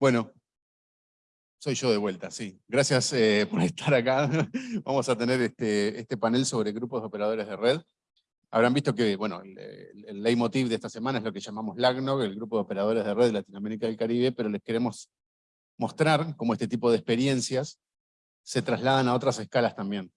Bueno, soy yo de vuelta, sí. Gracias eh, por estar acá. Vamos a tener este, este panel sobre grupos de operadores de red. Habrán visto que, bueno, el, el, leitmotiv de esta semana es lo que llamamos LACNOG, el Grupo de Operadores de Red de Latinoamérica y el Caribe, pero les queremos mostrar cómo este tipo de experiencias se trasladan a otras escalas también.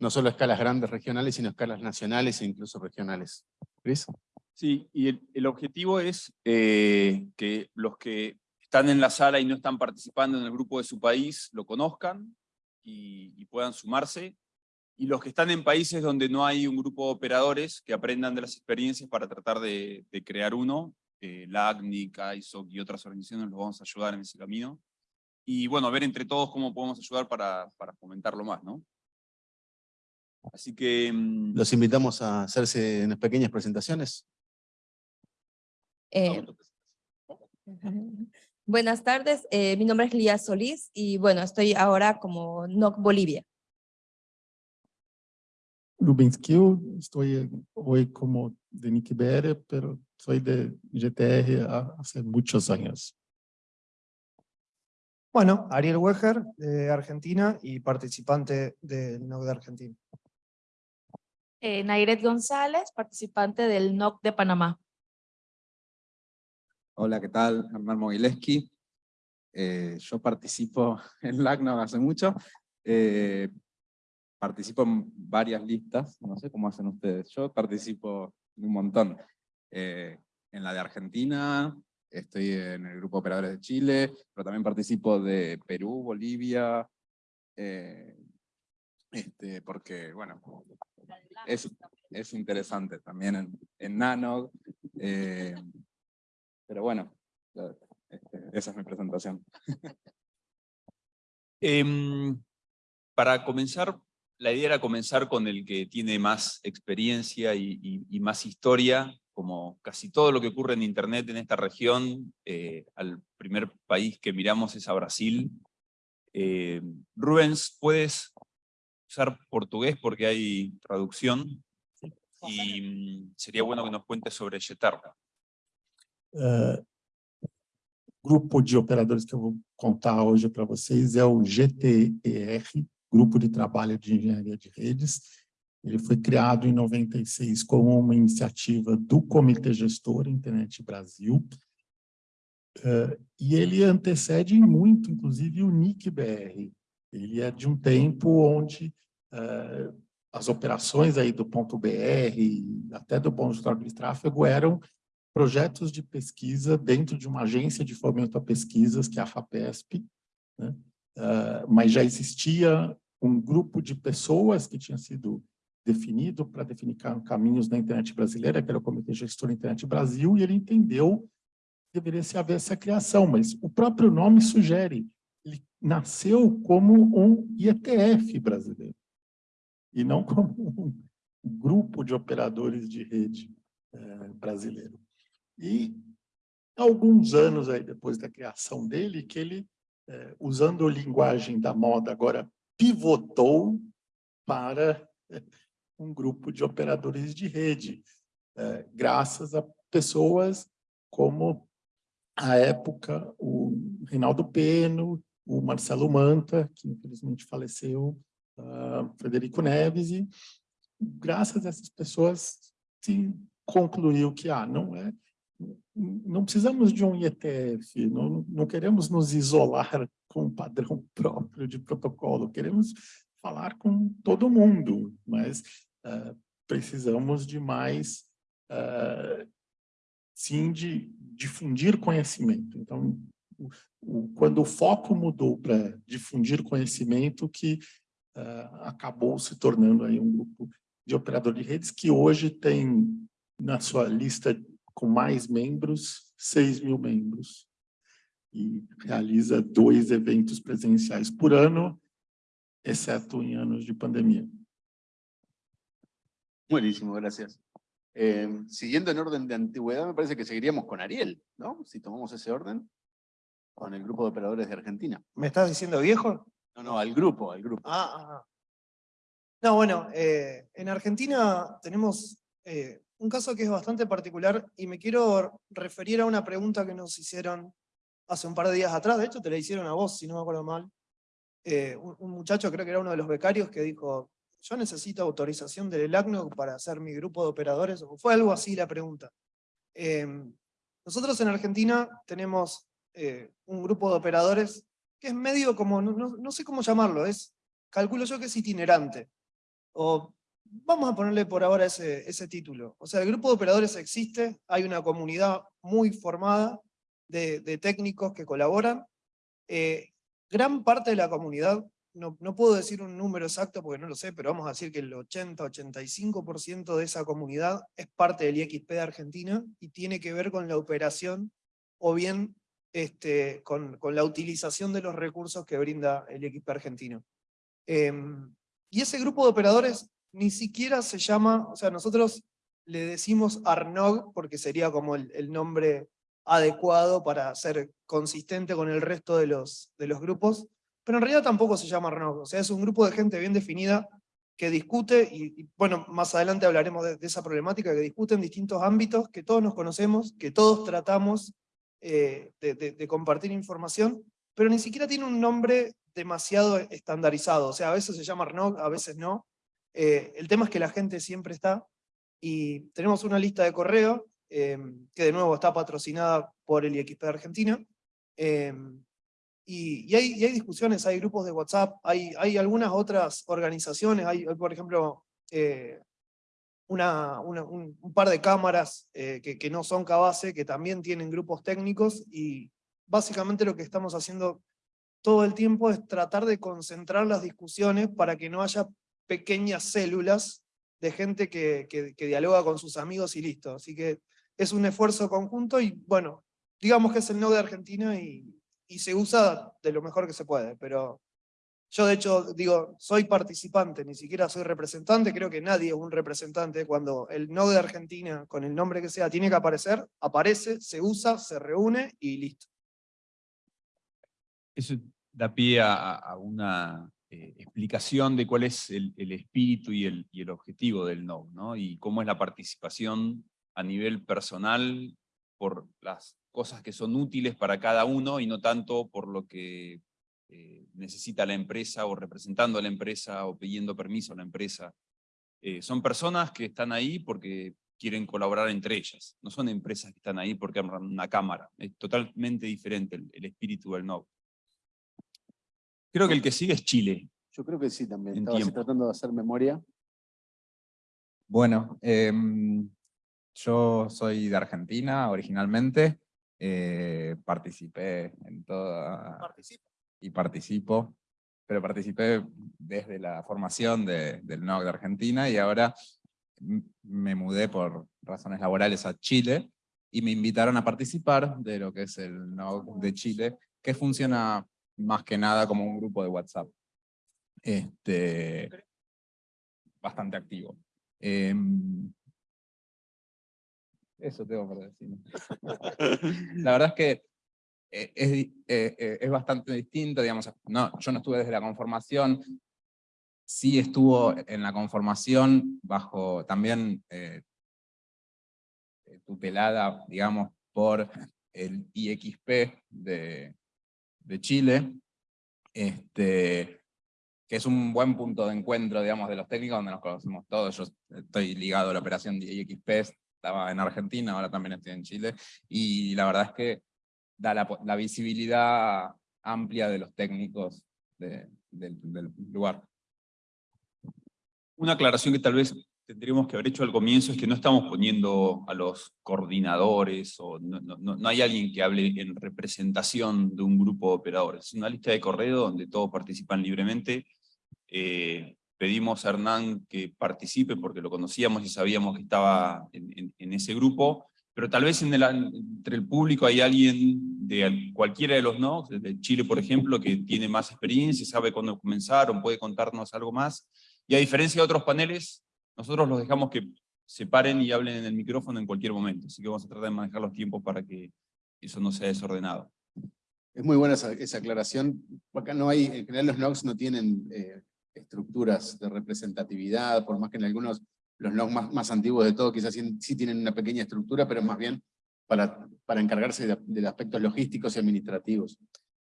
No solo escalas grandes regionales, sino escalas nacionales e incluso regionales. ¿Cris? Sí, y el, objetivo es eh, que los que están en la sala y no están participando en el grupo de su país lo conozcan y, puedan sumarse, y los que están en países donde no hay un grupo de operadores que aprendan de las experiencias para tratar de, crear uno, eh, LACNIC, ISOC y otras organizaciones los vamos a ayudar en ese camino, y bueno, ver entre todos cómo podemos ayudar para, para fomentarlo más, ¿no? Así que... Mm, los invitamos a hacerse unas pequeñas presentaciones. Eh, buenas tardes, eh, mi nombre es Lía Solís y bueno, estoy ahora como NOC Bolivia. Rubens Kiel, estoy hoy como de Nick pero soy de GTR hace muchos años. Bueno, Ariel Weger, de Argentina y participante del NOC de Argentina. Eh, Nairet González, participante del NOC de Panamá. Hola, ¿qué tal? Hernán Mogileski. Eh, yo participo en LACNOG hace mucho. Eh, participo en varias listas, no sé cómo hacen ustedes. Yo participo un montón. Eh, en la de Argentina, estoy en el grupo operadores de Chile, pero también participo de Perú, Bolivia, este, porque, bueno, es, es interesante también en, en NANOG. Pero bueno, este, esa es mi presentación. Em, para comenzar, la idea era comenzar con el que tiene más experiencia y, más historia, como casi todo lo que ocurre en Internet en esta región, eh, al primer país que miramos es a Brasil. Eh, Rubens, ¿puedes usar portugués porque hay traducción? Y mm, sería bueno que nos cuentes sobre Yetarra. Uh, grupo de operadores que eu vou contar hoje para vocês é o GTER, Grupo de Trabalho de Engenharia de Redes. Ele foi criado em 96 como uma iniciativa do Comitê Gestor Internet Brasil, uh, e ele antecede muito, inclusive, o NIC-BR. Ele é de um tempo onde uh, as operações aí do ponto BR, até do ponto de tráfego, eram projetos de pesquisa dentro de uma agência de fomento a pesquisas, que é a FAPESP, né? uh, mas já existia um grupo de pessoas que tinha sido definido para definir caminhos na internet brasileira, que era o Comitê Gestor Internet Brasil, e ele entendeu que deveria se haver essa criação, mas o próprio nome sugere, ele nasceu como um IETF brasileiro, e não como um grupo de operadores de rede eh, brasileiro. E alguns anos aí depois da criação dele, que ele, é, usando a linguagem da moda, agora pivotou para é, um grupo de operadores de rede, é, graças a pessoas como, à época, o Reinaldo Peno, o Marcelo Manta, que infelizmente faleceu, uh, Frederico Neves, e graças a essas pessoas se concluiu que ah, não é não precisamos de um IETF, não, não queremos nos isolar com um padrão próprio de protocolo, queremos falar com todo mundo, mas uh, precisamos de mais, uh, sim, de difundir conhecimento. Então, o, o, quando o foco mudou para difundir conhecimento, que uh, acabou se tornando aí um grupo de operador de redes que hoje tem na sua lista com mais membros, 6 mil membros. E realiza dois eventos presenciais por ano, exceto em anos de pandemia. Buenísimo, gracias. Eh, siguiendo en orden de antigüedad, me parece que seguiríamos con Ariel, ¿no? Si tomamos ese orden, con el grupo de operadores de Argentina. ¿Me estás diciendo viejo? No, no, al grupo, al grupo. Ah, ah, ah. No, bueno, eh, en Argentina tenemos eh, un caso que es bastante particular y me quiero referir a una pregunta que nos hicieron hace un par de días atrás, de hecho te la hicieron a vos, si no me acuerdo mal, eh, un, muchacho, creo que era uno de los becarios, que dijo, yo necesito autorización del ELACNOG para hacer mi grupo de operadores, o fue algo así la pregunta. Em, nosotros en Argentina tenemos eh, un grupo de operadores que es medio como, no sé cómo llamarlo, es, calculo yo que es itinerante. O vamos a ponerle por ahora ese, ese título. O sea, el grupo de operadores existe, hay una comunidad muy formada de, de técnicos que colaboran. Eh, gran parte de la comunidad, no, no puedo decir un número exacto porque no lo sé, pero vamos a decir que el 80-85% de esa comunidad es parte del IXP de Argentina y tiene que ver con la operación o bien este, con, con la utilización de los recursos que brinda el IXP argentino. Em, y ese grupo de operadores ni siquiera se llama, o sea, nosotros le decimos ARNOG porque sería como el, nombre adecuado para ser consistente con el resto de los, de los grupos, pero en realidad tampoco se llama ARNOG, o sea, es un grupo de gente bien definida que discute, y, bueno, más adelante hablaremos de, esa problemática, que discute en distintos ámbitos, que todos nos conocemos, que todos tratamos eh, de, de- de compartir información, pero ni siquiera tiene un nombre demasiado estandarizado, o sea, a veces se llama ARNOG, a veces no. Eh, el tema es que la gente siempre está, y tenemos una lista de correo, eh, que de nuevo está patrocinada por el IXP de Argentina, eh, y, hay, discusiones, hay grupos de WhatsApp, hay, algunas otras organizaciones, hay, por ejemplo, una, un, par de cámaras que, que no son Cabase, que también tienen grupos técnicos, y básicamente lo que estamos haciendo todo el tiempo es tratar de concentrar las discusiones para que no haya pequeñas células de gente que, que, dialoga con sus amigos y listo. Así que es un esfuerzo conjunto y bueno, digamos que es el no de Argentina y, y se usa de lo mejor que se puede, pero yo de hecho digo, soy participante, ni siquiera soy representante, creo que nadie es un representante, cuando el no de Argentina, con el nombre que sea, tiene que aparecer, aparece, se usa, se reúne y listo. Eso da pie a una eh, explicación de cuál es el, espíritu y el, objetivo del NOV, ¿no? Y cómo es la participación a nivel personal por las cosas que son útiles para cada uno y no tanto por lo que eh, necesita la empresa o representando a la empresa o pidiendo permiso a la empresa. Eh, son personas que están ahí porque quieren colaborar entre ellas, no son empresas que están ahí porque abran una cámara, es totalmente diferente el, el espíritu del NOV. Creo que el que sigue es Chile. Yo creo que sí también. En Estaba así tiempo. tratando de hacer memoria. Bueno, em, yo soy de Argentina originalmente, eh, participé en toda... Y participo, pero participé desde la formación de- del NOC de Argentina y ahora me mudé por razones laborales a Chile y me invitaron a participar de lo que es el NOC de Chile, que funciona más que nada como un grupo de WhatsApp. Este, bastante activo. Em, eso tengo para decir. La verdad es que eh, es, eh, eh, es bastante distinto, digamos, no, yo no estuve desde la conformación, sí estuvo en la conformación bajo también eh, tutelada, digamos, por el IXP de, de Chile, este, que es un buen punto de encuentro, digamos, de los técnicos, donde nos conocemos todos. Yo estoy ligado a la operación de IXP, estaba en Argentina, ahora también estoy en Chile, y la verdad es que da la, visibilidad amplia de los técnicos de- del, del lugar. Una aclaración que tal vez tendríamos que haber hecho al comienzo es que no estamos poniendo a los coordinadores, o no, no- no- hay alguien que hable en representación de un grupo de operadores. Es una lista de correo donde todos participan libremente. Eh, pedimos a Hernán que participe porque lo conocíamos y sabíamos que estaba en, en- en ese grupo, pero tal vez en el- entre el público hay alguien de al- cualquiera de los no, de Chile por ejemplo, que tiene más experiencia, sabe cuándo comenzaron, puede contarnos algo más. Y a diferencia de otros paneles, nosotros los dejamos que se paren y hablen en el micrófono en cualquier momento. Así que vamos a tratar de manejar los tiempos para que eso no sea desordenado. Es muy buena esa, aclaración. Acá no hay, en general los NOCs no tienen eh, estructuras de representatividad, por más que en algunos, los NOCs más, antiguos de todo, quizás sí, tienen una pequeña estructura, pero más bien para, para encargarse de, de aspectos logísticos y administrativos.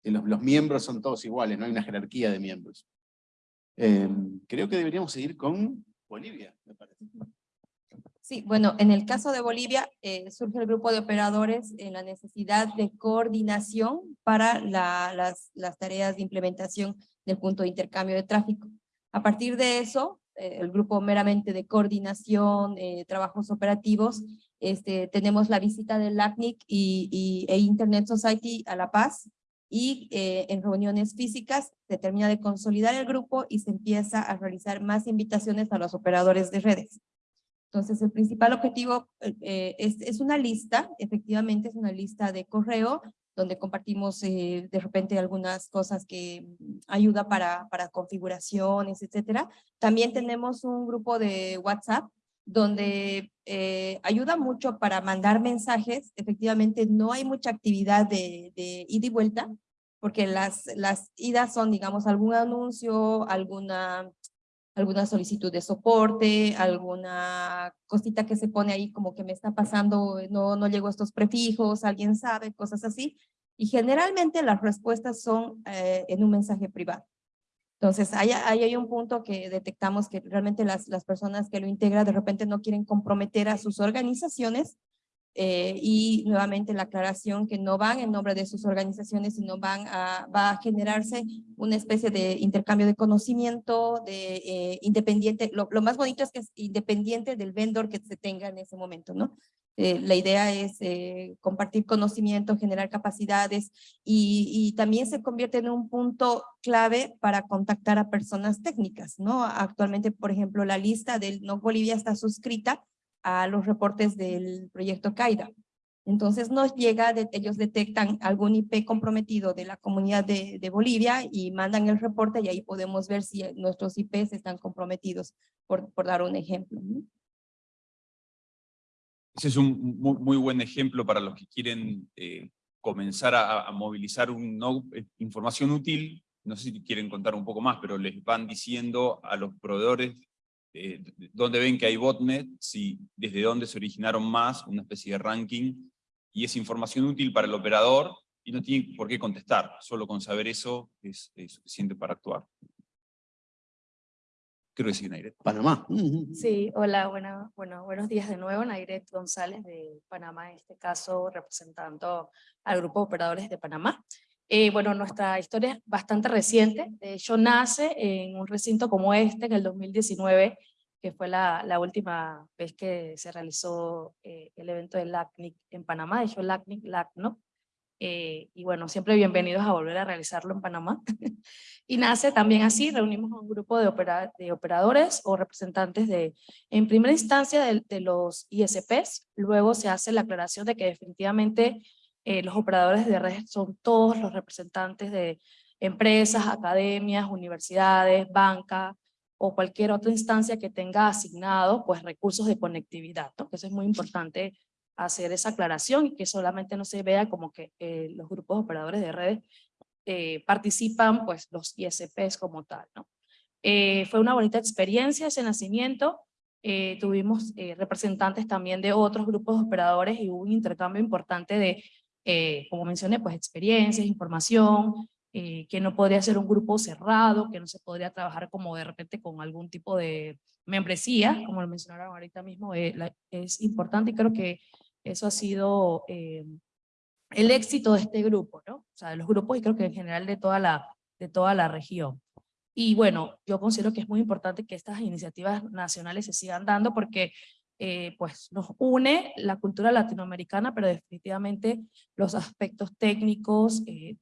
Los, miembros son todos iguales, no hay una jerarquía de miembros. Eh, creo que deberíamos seguir con Bolivia, me parece. Sí, bueno, en el caso de Bolivia eh, surge el grupo de operadores en la necesidad de coordinación para la- las, tareas de implementación del punto de intercambio de tráfico. A partir de eso, eh, el grupo meramente de coordinación, eh, trabajos operativos, este, tenemos la visita del LACNIC y, y- e Internet Society a La Paz, y eh, en reuniones físicas se termina de consolidar el grupo y se empieza a realizar más invitaciones a los operadores de redes. Entonces, el principal objetivo eh, eh, es, es una lista, efectivamente es una lista de correo, donde compartimos de repente algunas cosas que mm, ayuda para, para configuraciones, etcétera. También tenemos un grupo de WhatsApp, donde eh, ayuda mucho para mandar mensajes. Efectivamente, no hay mucha actividad de, de ida y vuelta, porque las, las idas son, digamos, algún anuncio, alguna alguna solicitud de soporte, alguna cosita que se pone ahí como que me está pasando, no, no llego a estos prefijos, alguien sabe, cosas así. Y generalmente las respuestas son eh, en un mensaje privado. Entonces, ahí, ahí hay un punto que detectamos que realmente las, las personas que lo integran de repente no quieren comprometer a sus organizaciones eh, y nuevamente la aclaración que no van en nombre de sus organizaciones, sino van a, va a generarse una especie de intercambio de conocimiento, de eh, independiente, lo, lo, más bonito es que es independiente del vendor que se tenga en ese momento, ¿no? Eh, la idea es eh, compartir conocimiento, generar capacidades y, también se convierte en un punto clave para contactar a personas técnicas, ¿no? Actualmente, por ejemplo, la lista del No Bolivia está suscrita a los reportes del proyecto CAIDA. Entonces nos llega, de, ellos detectan algún IP comprometido de la comunidad de, Bolivia y mandan el reporte y ahí podemos ver si nuestros IPs están comprometidos, por dar un ejemplo. Ese es un muy, buen ejemplo para los que quieren eh, comenzar a, a, movilizar no, eh, información útil. No sé si quieren contar un poco más, pero les van diciendo a los proveedores eh, dónde ven que hay botnet, desde dónde se originaron más, una especie de ranking, y es información útil para el operador, y no tiene por qué contestar, solo con saber eso es, es suficiente para actuar. Creo que sí, Nairet. Panamá. Sí, hola, bueno, bueno, buenos días de nuevo, Nairet González de Panamá, en este caso representando al grupo de operadores de Panamá. Eh, bueno, nuestra historia es bastante reciente, de hecho nace en un recinto como este en el 2019, que fue la, la última vez que se realizó eh, el evento del LACNIC en Panamá, de hecho LACNIC, LACNO, eh, y bueno, siempre bienvenidos a volver a realizarlo en Panamá. y nace también así, reunimos un grupo de, opera, de operadores o representantes de, en primera instancia de, de los ISPs, luego se hace la aclaración de que definitivamente eh, los operadores de redes son todos los representantes de empresas, academias, universidades, banca o cualquier otra instancia que tenga asignado pues, recursos de conectividad. ¿no? Eso es muy importante hacer esa aclaración y que solamente no se vea como que eh, los grupos operadores de redes eh, participan pues, los ISPs como tal. ¿no? Eh, fue una bonita experiencia ese nacimiento. tuvimos representantes también de otros grupos de operadores y hubo un intercambio importante de eh, como mencioné, pues experiencias, información, eh, que no podría ser un grupo cerrado, que no se podría trabajar como de repente con algún tipo de membresía, como lo mencionaron ahorita mismo, eh, la, es importante y creo que eso ha sido el éxito de este grupo, ¿no? O sea, de los grupos y creo que en general de toda la, de toda la región. Y bueno, yo considero que es muy importante que estas iniciativas nacionales se sigan dando porque eh, pues nos une la cultura latinoamericana, pero definitivamente los aspectos técnicos eh,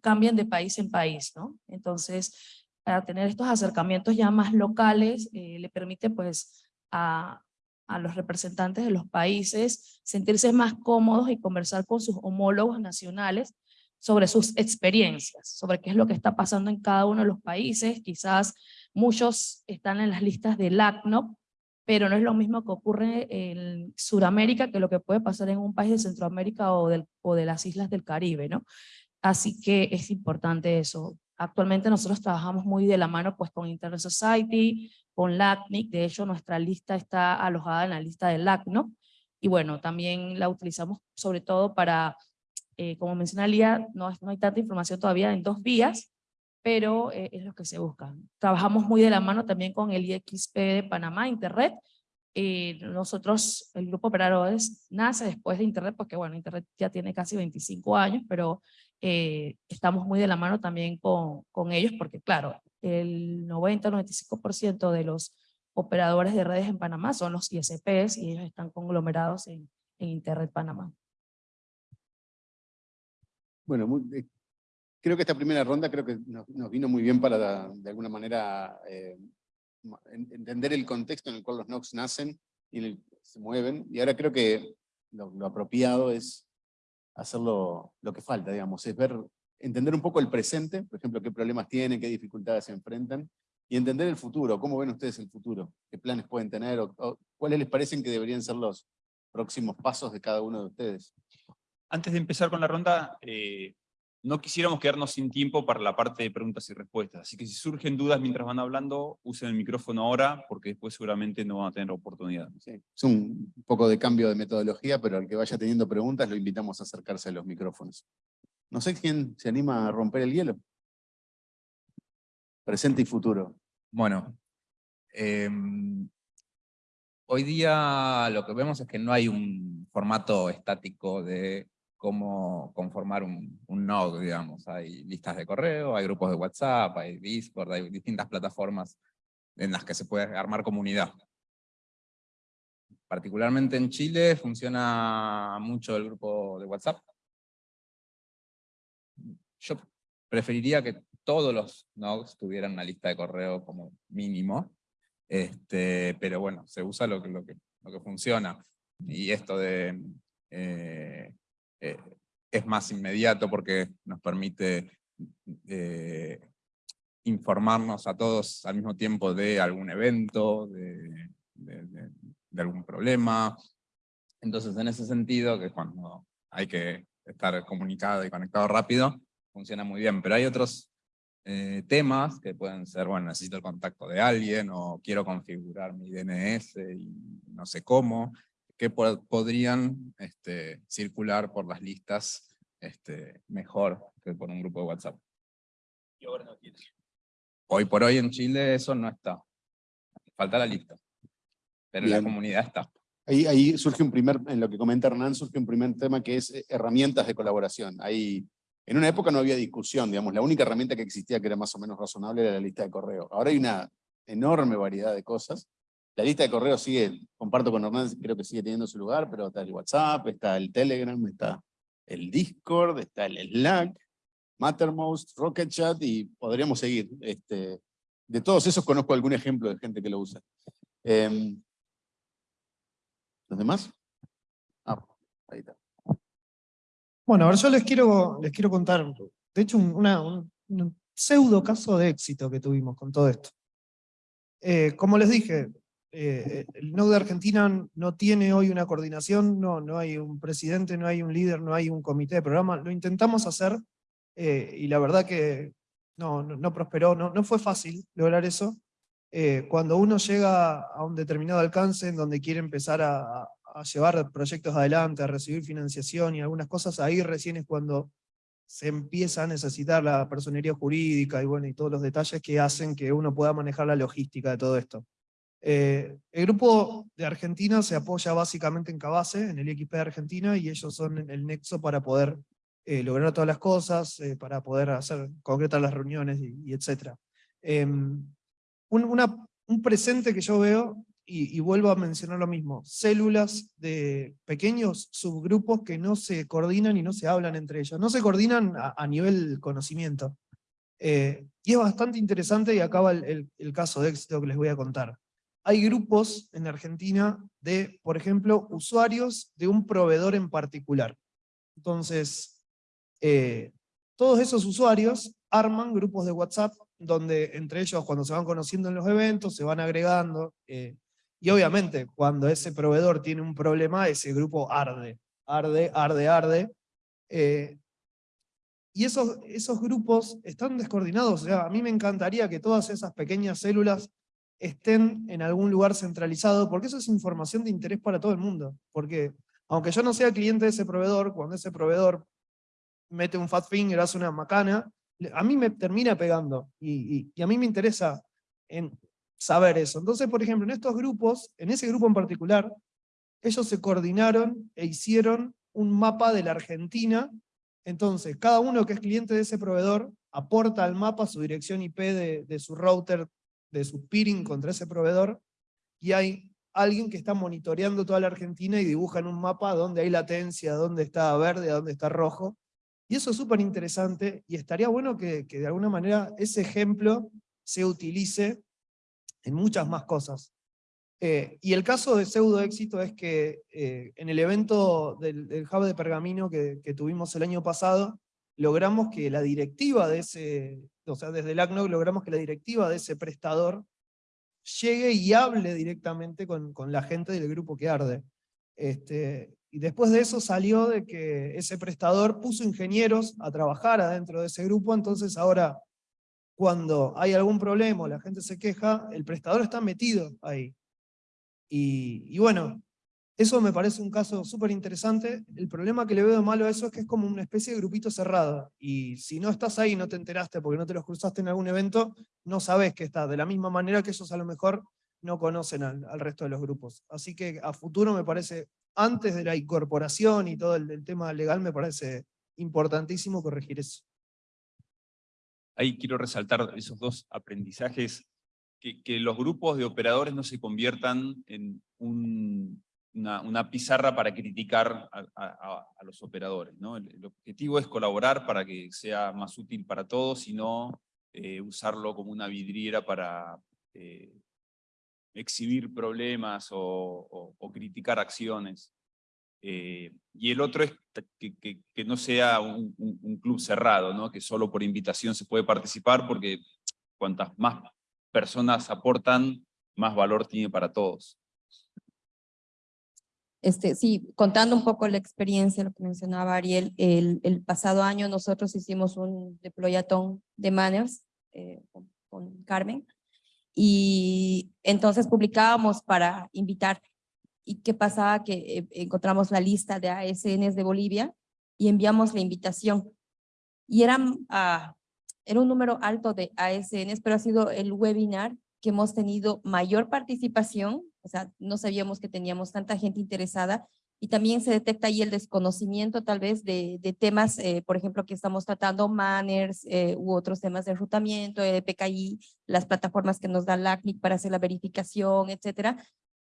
cambian de país en país, ¿no? Entonces, para tener estos acercamientos ya más locales, eh, le permite pues a, a los representantes de los países sentirse más cómodos y conversar con sus homólogos nacionales sobre sus experiencias, sobre qué es lo que está pasando en cada uno de los países, quizás muchos están en las listas del ACNOP, pero no es lo mismo que ocurre en Sudamérica que lo que puede pasar en un país de Centroamérica o, del, o de las islas del Caribe, ¿no? Así que es importante eso. Actualmente nosotros trabajamos muy de la mano pues con Internet Society, con LACNIC, de hecho nuestra lista está alojada en la lista del LACNO, y bueno, también la utilizamos sobre todo para, eh, como mencionaría, no, no hay tanta información todavía en dos vías, pero eh, es lo que se busca. Trabajamos muy de la mano también con el IXP de Panamá, Internet. Eh, nosotros, el grupo operadores nace después de Internet, porque bueno, Internet ya tiene casi 25 años, pero eh, estamos muy de la mano también con, con ellos, porque claro, el 90-95% de los operadores de redes en Panamá son los ISPs y ellos están conglomerados en, en Internet Panamá. Bueno, muy- eh, creo que esta primera ronda creo que nos, nos vino muy bien para, de alguna manera, eh, entender el contexto en el cual los NOx nacen y el se mueven. Y ahora creo que lo, lo apropiado es hacerlo lo que falta, digamos, es ver, entender un poco el presente, por ejemplo, qué problemas tienen, qué dificultades se enfrentan, y entender el futuro, cómo ven ustedes el futuro, qué planes pueden tener, o, cuáles les parecen que deberían ser los próximos pasos de cada uno de ustedes. Antes de empezar con la ronda, eh, no quisiéramos quedarnos sin tiempo para la parte de preguntas y respuestas, así que si surgen dudas mientras van hablando, usen el micrófono ahora, porque después seguramente no van a tener oportunidad. Sí, es un poco de cambio de metodología, pero al que vaya teniendo preguntas lo invitamos a acercarse a los micrófonos. No sé quién se anima a romper el hielo. Presente y futuro. Bueno, em, hoy día lo que vemos es que no hay un formato estático de cómo conformar un, un node, digamos. Hay listas de correo, hay grupos de WhatsApp, hay Discord, hay distintas plataformas en las que se puede armar comunidad. Particularmente en Chile funciona mucho el grupo de WhatsApp. Yo preferiría que todos los nodes tuvieran una lista de correo como mínimo, este, pero bueno, se usa lo que, lo que, lo que funciona. Y esto de, eh, eh, es más inmediato porque nos permite eh, informarnos a todos al mismo tiempo de algún evento, de, algún problema. Entonces, en ese sentido, que cuando hay que estar comunicado y conectado rápido, funciona muy bien. Pero hay otros eh, temas que pueden ser, bueno, necesito el contacto de alguien, o quiero configurar mi DNS y no sé cómo, que po- podrían este, circular por las listas este, mejor que por un grupo de WhatsApp. Y ahora no tiene. Hoy por hoy en Chile eso no está. Falta la lista. Pero la Bien. comunidad está. Ahí, ahí surge un primer, en lo que comenta Hernán, surge un primer tema que es eh, herramientas de colaboración. Ahí, en una época no había discusión, digamos, la única herramienta que existía que era más o menos razonable era la lista de correo. Ahora hay una enorme variedad de cosas. La lista de correo sigue, comparto con Hernán, creo que sigue teniendo su lugar, pero está el WhatsApp, está el Telegram, está el Discord, está el Slack, Mattermost, Rocket Chat y podríamos seguir. Este, de todos esos conozco algún ejemplo de gente que lo usa. Em, ¿Los demás? Ah, ahí está. Bueno, ahora yo les quiero, les quiero contar, de hecho, un pseudo caso de éxito que tuvimos con todo esto. Eh, como les dije, eh, el Node de Argentina no tiene hoy una coordinación, no, no hay un presidente, no hay un líder, no hay un comité de programa. Lo intentamos hacer eh, y la verdad que no, no, prosperó, no, fue fácil lograr eso. Eh, cuando uno llega a un determinado alcance en donde quiere empezar a, a llevar proyectos adelante, a recibir financiación y algunas cosas, ahí recién es cuando se empieza a necesitar la personería jurídica y, bueno, y todos los detalles que hacen que uno pueda manejar la logística de todo esto. Eh, el grupo de Argentina se apoya básicamente en Cabase, en el IXP de Argentina, y ellos son el nexo para poder eh, lograr todas las cosas, eh, para poder hacer concretas las reuniones y, y etcétera. Em, un, presente que yo veo, y, vuelvo a mencionar lo mismo, células de pequeños subgrupos que no se coordinan y no se hablan entre ellos, no se coordinan a, nivel conocimiento. Y es bastante interesante y acaba el- el caso de éxito que les voy a contar. Hay grupos en Argentina de, por ejemplo, usuarios de un proveedor en particular. Entonces, eh, todos esos usuarios arman grupos de WhatsApp donde entre ellos cuando se van conociendo en los eventos, se van agregando, eh, y obviamente cuando ese proveedor tiene un problema, ese grupo arde, arde, arde, arde, eh, y esos, esos grupos están descoordinados, o sea, a mí me encantaría que todas esas pequeñas células estén en algún lugar centralizado, porque eso es información de interés para todo el mundo. Porque aunque yo no sea cliente de ese proveedor, cuando ese proveedor mete un fat finger, hace una macana, a mí me termina pegando, y, y a mí me interesa en saber eso. Entonces, por ejemplo, en estos grupos, en ese grupo en particular, ellos se coordinaron e hicieron un mapa de la Argentina, entonces cada uno que es cliente de ese proveedor aporta al mapa su dirección IP de, de su router, de su peering contra ese proveedor, y hay alguien que está monitoreando toda la Argentina y dibuja en un mapa dónde hay latencia, dónde está verde, dónde está rojo, y eso es súper interesante, y estaría bueno que, que de alguna manera ese ejemplo se utilice en muchas más cosas. Eh, y el caso de pseudo éxito es que eh, en el evento del, del, Hub de Pergamino que, que, tuvimos el año pasado, logramos que la directiva de ese, o sea, desde el ACNOG logramos que la directiva de ese prestador llegue y hable directamente con, con la gente del grupo que arde. Este, y después de eso salió de que ese prestador puso ingenieros a trabajar adentro de ese grupo, entonces ahora cuando hay algún problema la gente se queja, el prestador está metido ahí. Y, y bueno, eso me parece un caso súper interesante. El problema que le veo malo a eso es que es como una especie de grupito cerrado. Y si no estás ahí no te enteraste porque no te los cruzaste en algún evento, no sabes que estás. De la misma manera que ellos a lo mejor no conocen al, resto de los grupos. Así que a futuro me parece, antes de la incorporación y todo el, tema legal, me parece importantísimo corregir eso. Ahí quiero resaltar esos dos aprendizajes que, los grupos de operadores no se conviertan en un, una, pizarra para criticar a, los operadores. ¿no? El, objetivo es colaborar para que sea más útil para todos y no eh, usarlo como una vidriera para eh, exhibir problemas o, criticar acciones. Eh, y el otro es que, no sea un, un, un, club cerrado, ¿no? que solo por invitación se puede participar, porque cuantas más personas aportan, más valor tiene para todos. Este, sí, contando un poco la experiencia, lo que mencionaba Ariel, el, pasado año nosotros hicimos un deployatón de manners eh, con, con, Carmen, y entonces publicábamos para invitar. ¿Y qué pasaba? Que eh, encontramos la lista de ASNs de Bolivia y enviamos la invitación. Y eran, ah, era un número alto de ASNs, pero ha sido el webinar que hemos tenido mayor participación o sea, no sabíamos que teníamos tanta gente interesada y también se detecta ahí el desconocimiento tal vez de, de temas, eh, por ejemplo, que estamos tratando, manners eh, u otros temas de enrutamiento, de PKI, las plataformas que nos da LACNIC para hacer la verificación, etcétera.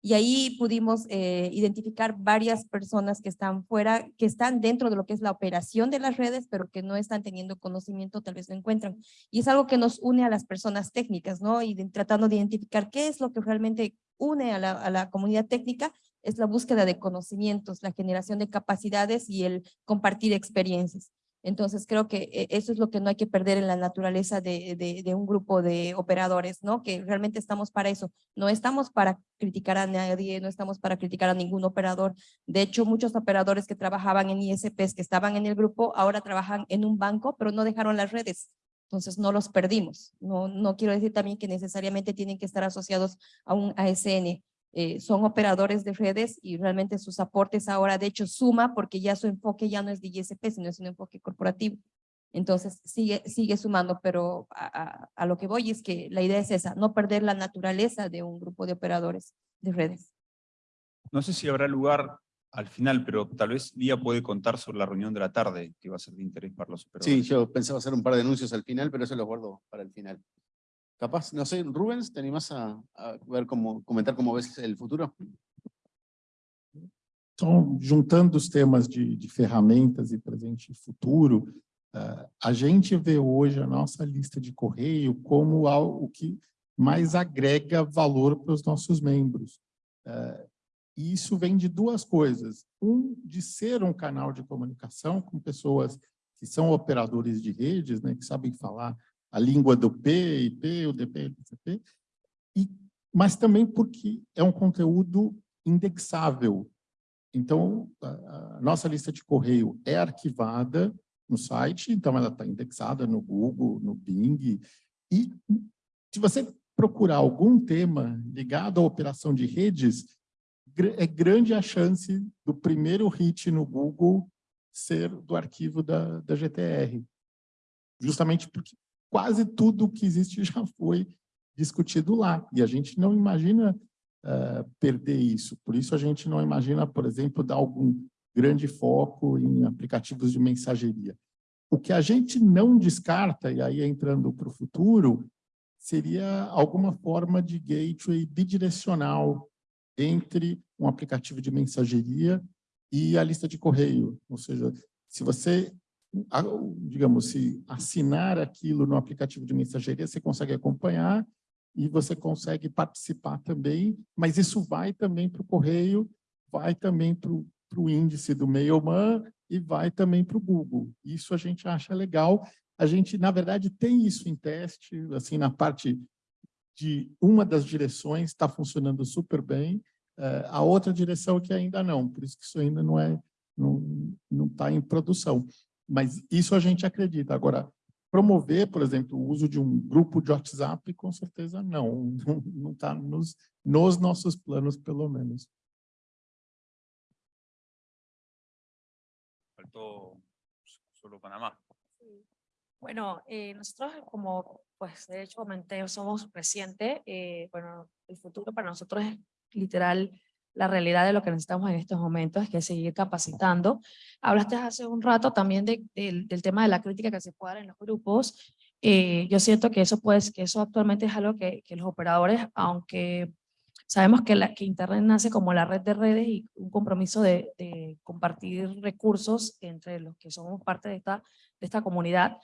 Y ahí pudimos eh, identificar varias personas que están fuera, que están dentro de lo que es la operación de las redes, pero que no están teniendo conocimiento, tal vez no encuentran. Y es algo que nos une a las personas técnicas, ¿no? Y de, tratando de identificar qué es lo que realmente une a la, comunidad técnica, es la búsqueda de conocimientos, la generación de capacidades y el compartir experiencias. Entonces creo que eh, eso es lo que no hay que perder en la naturaleza de, de, un grupo de operadores, ¿no? Que realmente estamos para eso. No estamos para criticar a nadie, no estamos para criticar a ningún operador. De hecho, muchos operadores que trabajaban en ISPs, que estaban en el grupo, ahora trabajan en un banco, pero no dejaron las redes. Entonces no los perdimos. No, no quiero decir también que necesariamente tienen que estar asociados a un ASN eh, son operadores de redes y realmente sus aportes ahora de hecho suma porque ya su enfoque ya no es de ISP, sino es un enfoque corporativo. Entonces sigue, sigue sumando, pero a, a, a lo que voy es que la idea es esa, no perder la naturaleza de un grupo de operadores de redes. No sé si habrá lugar al final, pero tal vez Lía puede contar sobre la reunión de la tarde, que va a ser de interés para los operadores. Sí, yo pensaba hacer un par de anuncios al final, pero eso lo guardo para el final. Capaz, no sé, Rubens, ¿te animás a, a ver cómo, comentar cómo ves el futuro? Então, juntando os temas de, de ferramentas e presente e futuro, uh, a gente vê hoje a nossa lista de correio como algo que mais agrega valor para os nossos membros. Uh, e isso vem de duas coisas. Um, de ser um canal de comunicação com pessoas que são operadores de redes, né, que sabem falar a língua do P, IP, UDP, IPCP, e, mas também porque é um conteúdo indexável. Então, a, a nossa lista de correio é arquivada no site, então ela está indexada no Google, no Bing, e se você procurar algum tema ligado à operação de redes, é grande a chance do primeiro hit no Google ser do arquivo da, da GTR. Justamente porque quase tudo que existe já foi discutido lá. E a gente não imagina eh, perder isso. Por isso a gente não imagina, por exemplo, dar algum grande foco em aplicativos de mensageria. O que a gente não descarta, e aí entrando para o futuro, seria alguma forma de gateway bidirecional entre um aplicativo de mensageria e a lista de correio. Ou seja, se você, digamos, se assinar aquilo no aplicativo de mensageria, você consegue acompanhar e você consegue participar também, mas isso vai também para o correio, vai também para o índice do Mailman e vai também para o Google. Isso a gente acha legal. A gente, na verdade, tem isso em teste, assim, na parte de uma das direções está funcionando super bem, eh, a outra direção que ainda não, por isso que isso ainda não é, não não está em produção. Mas isso a gente acredita. Agora, promover, por exemplo, o uso de um grupo de WhatsApp, com certeza não, não está nos, nos nossos planos, pelo menos. Faltó solo Panamá. Bueno, eh, nosotros como, pues de hecho comenté, somos reciente, eh, bueno, el futuro para nosotros es literal la realidad de lo que necesitamos en estos momentos, es que seguir capacitando. Hablaste hace un rato también de- del, del tema de la crítica que se puede dar en los grupos. Eh, yo siento que eso, pues, que eso actualmente es algo que, que los operadores, aunque sabemos que, la, que Internet nace como la red de redes y un compromiso de, de compartir recursos entre los que somos parte de esta, de esta comunidad,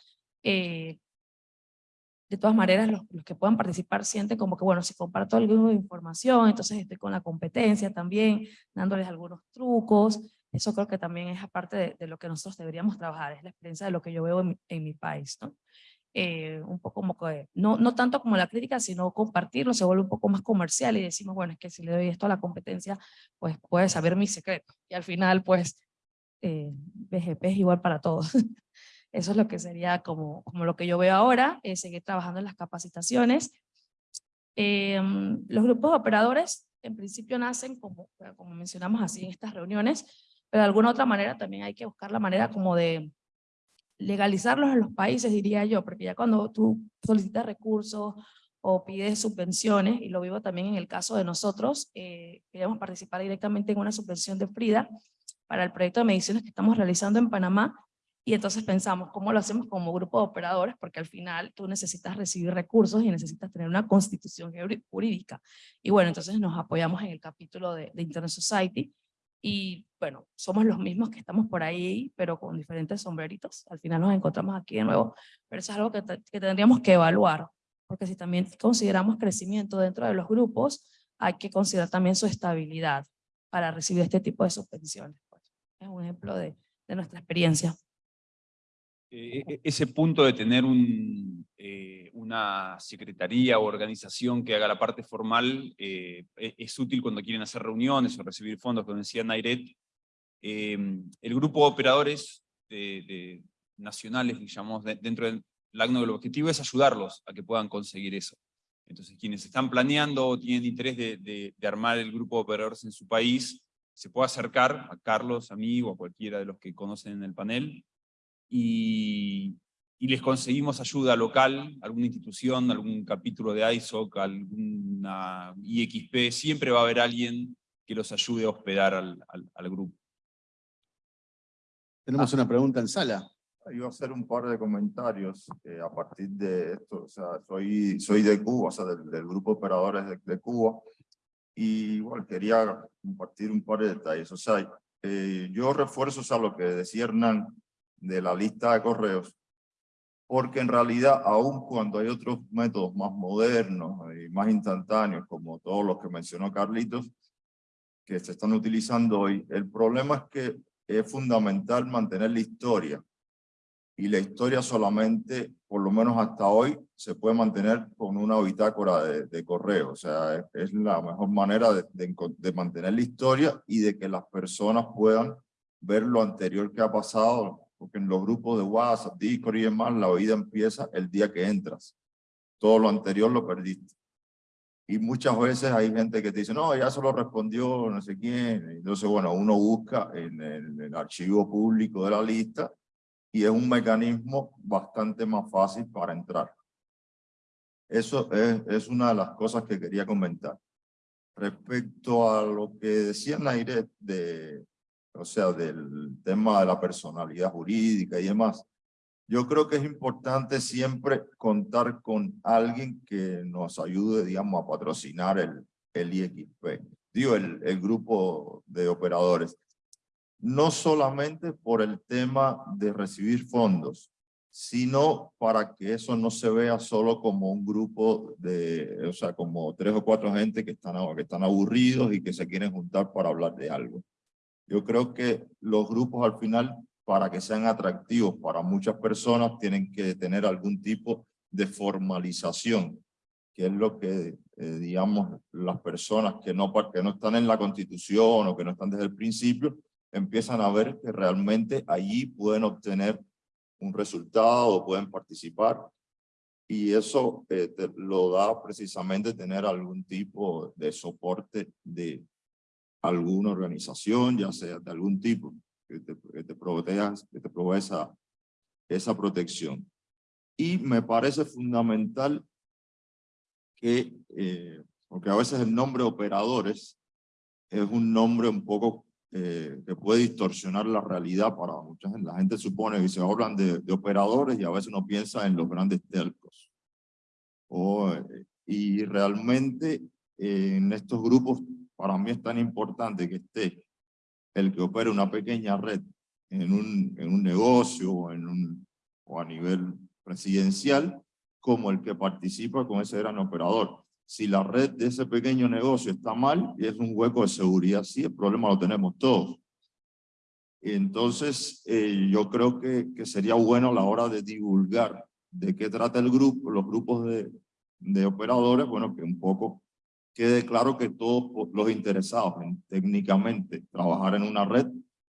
eh, de todas maneras los, los que puedan participar sienten como que, bueno, si comparto algo de información, entonces estoy con la competencia también, dándoles algunos trucos, eso creo que también es aparte de, de lo que nosotros deberíamos trabajar, es la experiencia de lo que yo veo en mi, en mi país, ¿no? Eh, un poco como que, no, no tanto como la crítica, sino compartirlo, se vuelve un poco más comercial y decimos, bueno, es que si le doy esto a la competencia, pues puede saber mi secreto, y al final, pues, eh, BGP es igual para todos. Eso es lo que sería como, como lo que yo veo ahora, eh, seguir trabajando en las capacitaciones. Em, los grupos de operadores en principio nacen como, como mencionamos así en estas reuniones, pero de alguna otra manera también hay que buscar la manera como de legalizarlos en los países, diría yo, porque ya cuando tú solicitas recursos o pides subvenciones, y lo vivo también en el caso de nosotros, eh, queríamos participar directamente en una subvención de Frida para el proyecto de mediciones que estamos realizando en Panamá, y entonces pensamos, ¿cómo lo hacemos como grupo de operadores? Porque al final tú necesitas recibir recursos y necesitas tener una constitución jurí- jurídica. Y bueno, entonces nos apoyamos en el capítulo de, de Internet Society, y bueno, somos los mismos que estamos por ahí, pero con diferentes sombreritos. Al final nos encontramos aquí de nuevo, pero eso es algo que, que tendríamos que evaluar, porque si también consideramos crecimiento dentro de los grupos, hay que considerar también su estabilidad para recibir este tipo de subvenciones. pues. Es un ejemplo de, de nuestra experiencia. Eh, e- ese punto de tener un, eh, una secretaría o organización que haga la parte formal eh, e- es útil cuando quieren hacer reuniones o recibir fondos, como decía Nairet. Eh, el grupo de operadores de, de- nacionales, digamos, de- dentro del LACNO, el objetivo es ayudarlos a que puedan conseguir eso. Entonces, quienes están planeando o tienen interés de- de armar el grupo de operadores en su país, se puede acercar a Carlos, a mí o a cualquiera de los que conocen en el panel, y, y les conseguimos ayuda local, alguna institución, algún capítulo de ISOC, alguna IXP, siempre va a haber alguien que los ayude a hospedar al, al- al grupo. Tenemos una pregunta en sala. Iba a hacer un par de comentarios eh, a partir de esto. O sea, soy, soy de Cuba, o sea, del, del grupo de operadores de, de Cuba. Y igual quería compartir un par de detalles. O sea, eh, yo refuerzo o sea, lo que decía Hernán de la lista de correos, porque en realidad, aun cuando hay otros métodos más modernos y más instantáneos, como todos los que mencionó Carlitos, que se están utilizando hoy, el problema es que es fundamental mantener la historia y la historia solamente, por lo menos hasta hoy, se puede mantener con una bitácora de, de correo. O sea, es, es la mejor manera de, de de mantener la historia y de que las personas puedan ver lo anterior que ha pasado, porque en los grupos de WhatsApp, Discord y demás, la vida empieza el día que entras. Todo lo anterior lo perdiste. y muchas veces hay gente que te dice, no, ya solo respondió no sé quién. Entonces, bueno, uno busca en el, el archivo público de la lista y es un mecanismo bastante más fácil para entrar. Eso es, es una de las cosas que quería comentar. Respecto a lo que decía Nairet de, o sea, del tema de la personalidad jurídica y demás, yo creo que es importante siempre contar con alguien que nos ayude, digamos, a patrocinar el, el IXP, digo, el, el grupo de operadores. No solamente por el tema de recibir fondos, sino para que eso no se vea solo como un grupo de, o sea, como tres o cuatro gente que están, que están aburridos y que se quieren juntar para hablar de algo. Yo creo que los grupos al final, para que sean atractivos para muchas personas, tienen que tener algún tipo de formalización, que es lo que, eh, digamos, las personas que no, que no están en la Constitución o que no están desde el principio, empiezan a ver que realmente allí pueden obtener un resultado, pueden participar. Y eso eh, te lo da precisamente tener algún tipo de soporte de alguna organización, ya sea de algún tipo, que te, que te, proteja, que te provee esa, esa protección. Y me parece fundamental que, eh, porque a veces el nombre operadores es un nombre un poco eh, que puede distorsionar la realidad para mucha gente. La gente supone que se hablan de, de operadores y a veces uno piensa en los grandes telcos. Eh, y realmente eh, en estos grupos para mí es tan importante que esté el que opere una pequeña red en un, en un negocio o, en un, o a nivel presidencial como el que participa con ese gran operador si la red de ese pequeño negocio está mal, es un hueco de seguridad, sí, el problema lo tenemos todos. Entonces, eh, yo creo que, que, sería bueno a la hora de divulgar de qué trata el grupo, los grupos de, de operadores, bueno, que un poco quede claro que todos los interesados en técnicamente trabajar en una red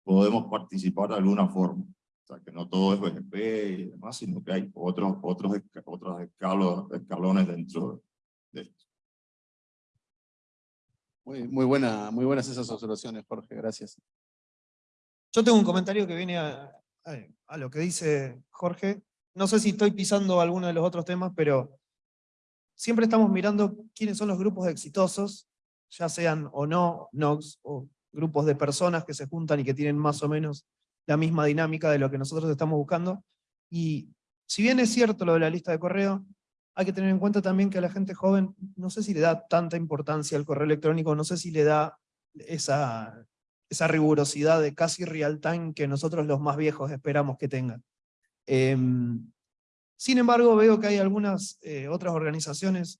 podemos participar de alguna forma. O sea, que no todo es BGP y demás, sino que hay otros, otros, otros escalos, escalones dentro de esto. Muy, muy, buena, muy buenas esas observaciones, Jorge, gracias. Yo tengo un comentario que viene a, a, a, lo que dice Jorge. No sé si estoy pisando alguno de los otros temas, pero siempre estamos mirando quiénes son los grupos exitosos, ya sean o no NOX, o grupos de personas que se juntan y que tienen más o menos la misma dinámica de lo que nosotros estamos buscando. Y si bien es cierto lo de la lista de correo, hay que tener en cuenta también que a la gente joven, no sé si le da tanta importancia al correo electrónico, no sé si le da esa, rigurosidad de casi real time que nosotros los más viejos esperamos que tengan. Eh, sin embargo, veo que hay algunas eh, otras organizaciones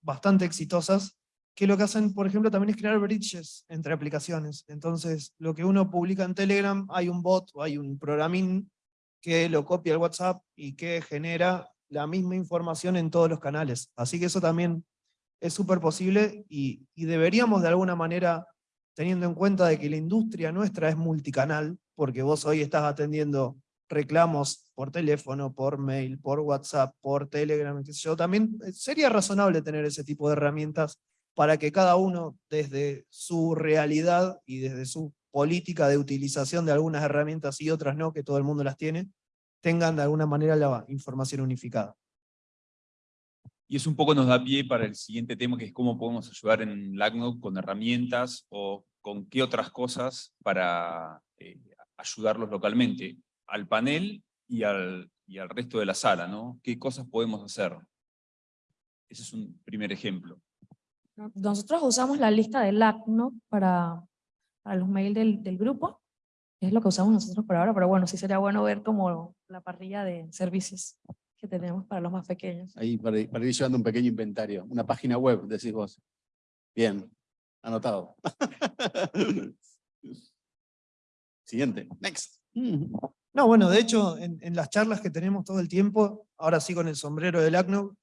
bastante exitosas que lo que hacen, por ejemplo, también es crear bridges entre aplicaciones. Entonces, lo que uno publica en Telegram, hay un bot o hay un programín que lo copia al WhatsApp y que genera la misma información en todos los canales. Así que eso también es súper posible y, y, deberíamos de alguna manera, teniendo en cuenta de que la industria nuestra es multicanal, porque vos hoy estás atendiendo reclamos por teléfono, por mail, por WhatsApp, por Telegram, qué sé yo, también sería razonable tener ese tipo de herramientas para que cada uno desde su realidad y desde su política de utilización de algunas herramientas y otras no, que todo el mundo las tiene, tengan de alguna manera la información unificada. Y eso un poco nos da pie para el siguiente tema, que es cómo podemos ayudar en LACNOC con herramientas o con qué otras cosas para eh, ayudarlos localmente, al panel y al, y al resto de la sala, ¿no? ¿Qué cosas podemos hacer? Ese es un primer ejemplo. Nosotros usamos la lista de LACNOC para, para los mails del, del grupo, es lo que usamos nosotros por ahora, pero bueno, sí sería bueno ver como la parrilla de servicios que tenemos para los más pequeños. Ahí para, para ir llevando un pequeño inventario, una página web, decís vos. Bien, anotado. Siguiente, next. No, bueno, de hecho, en, en, las charlas que tenemos todo el tiempo, ahora sí con el sombrero del ACNO,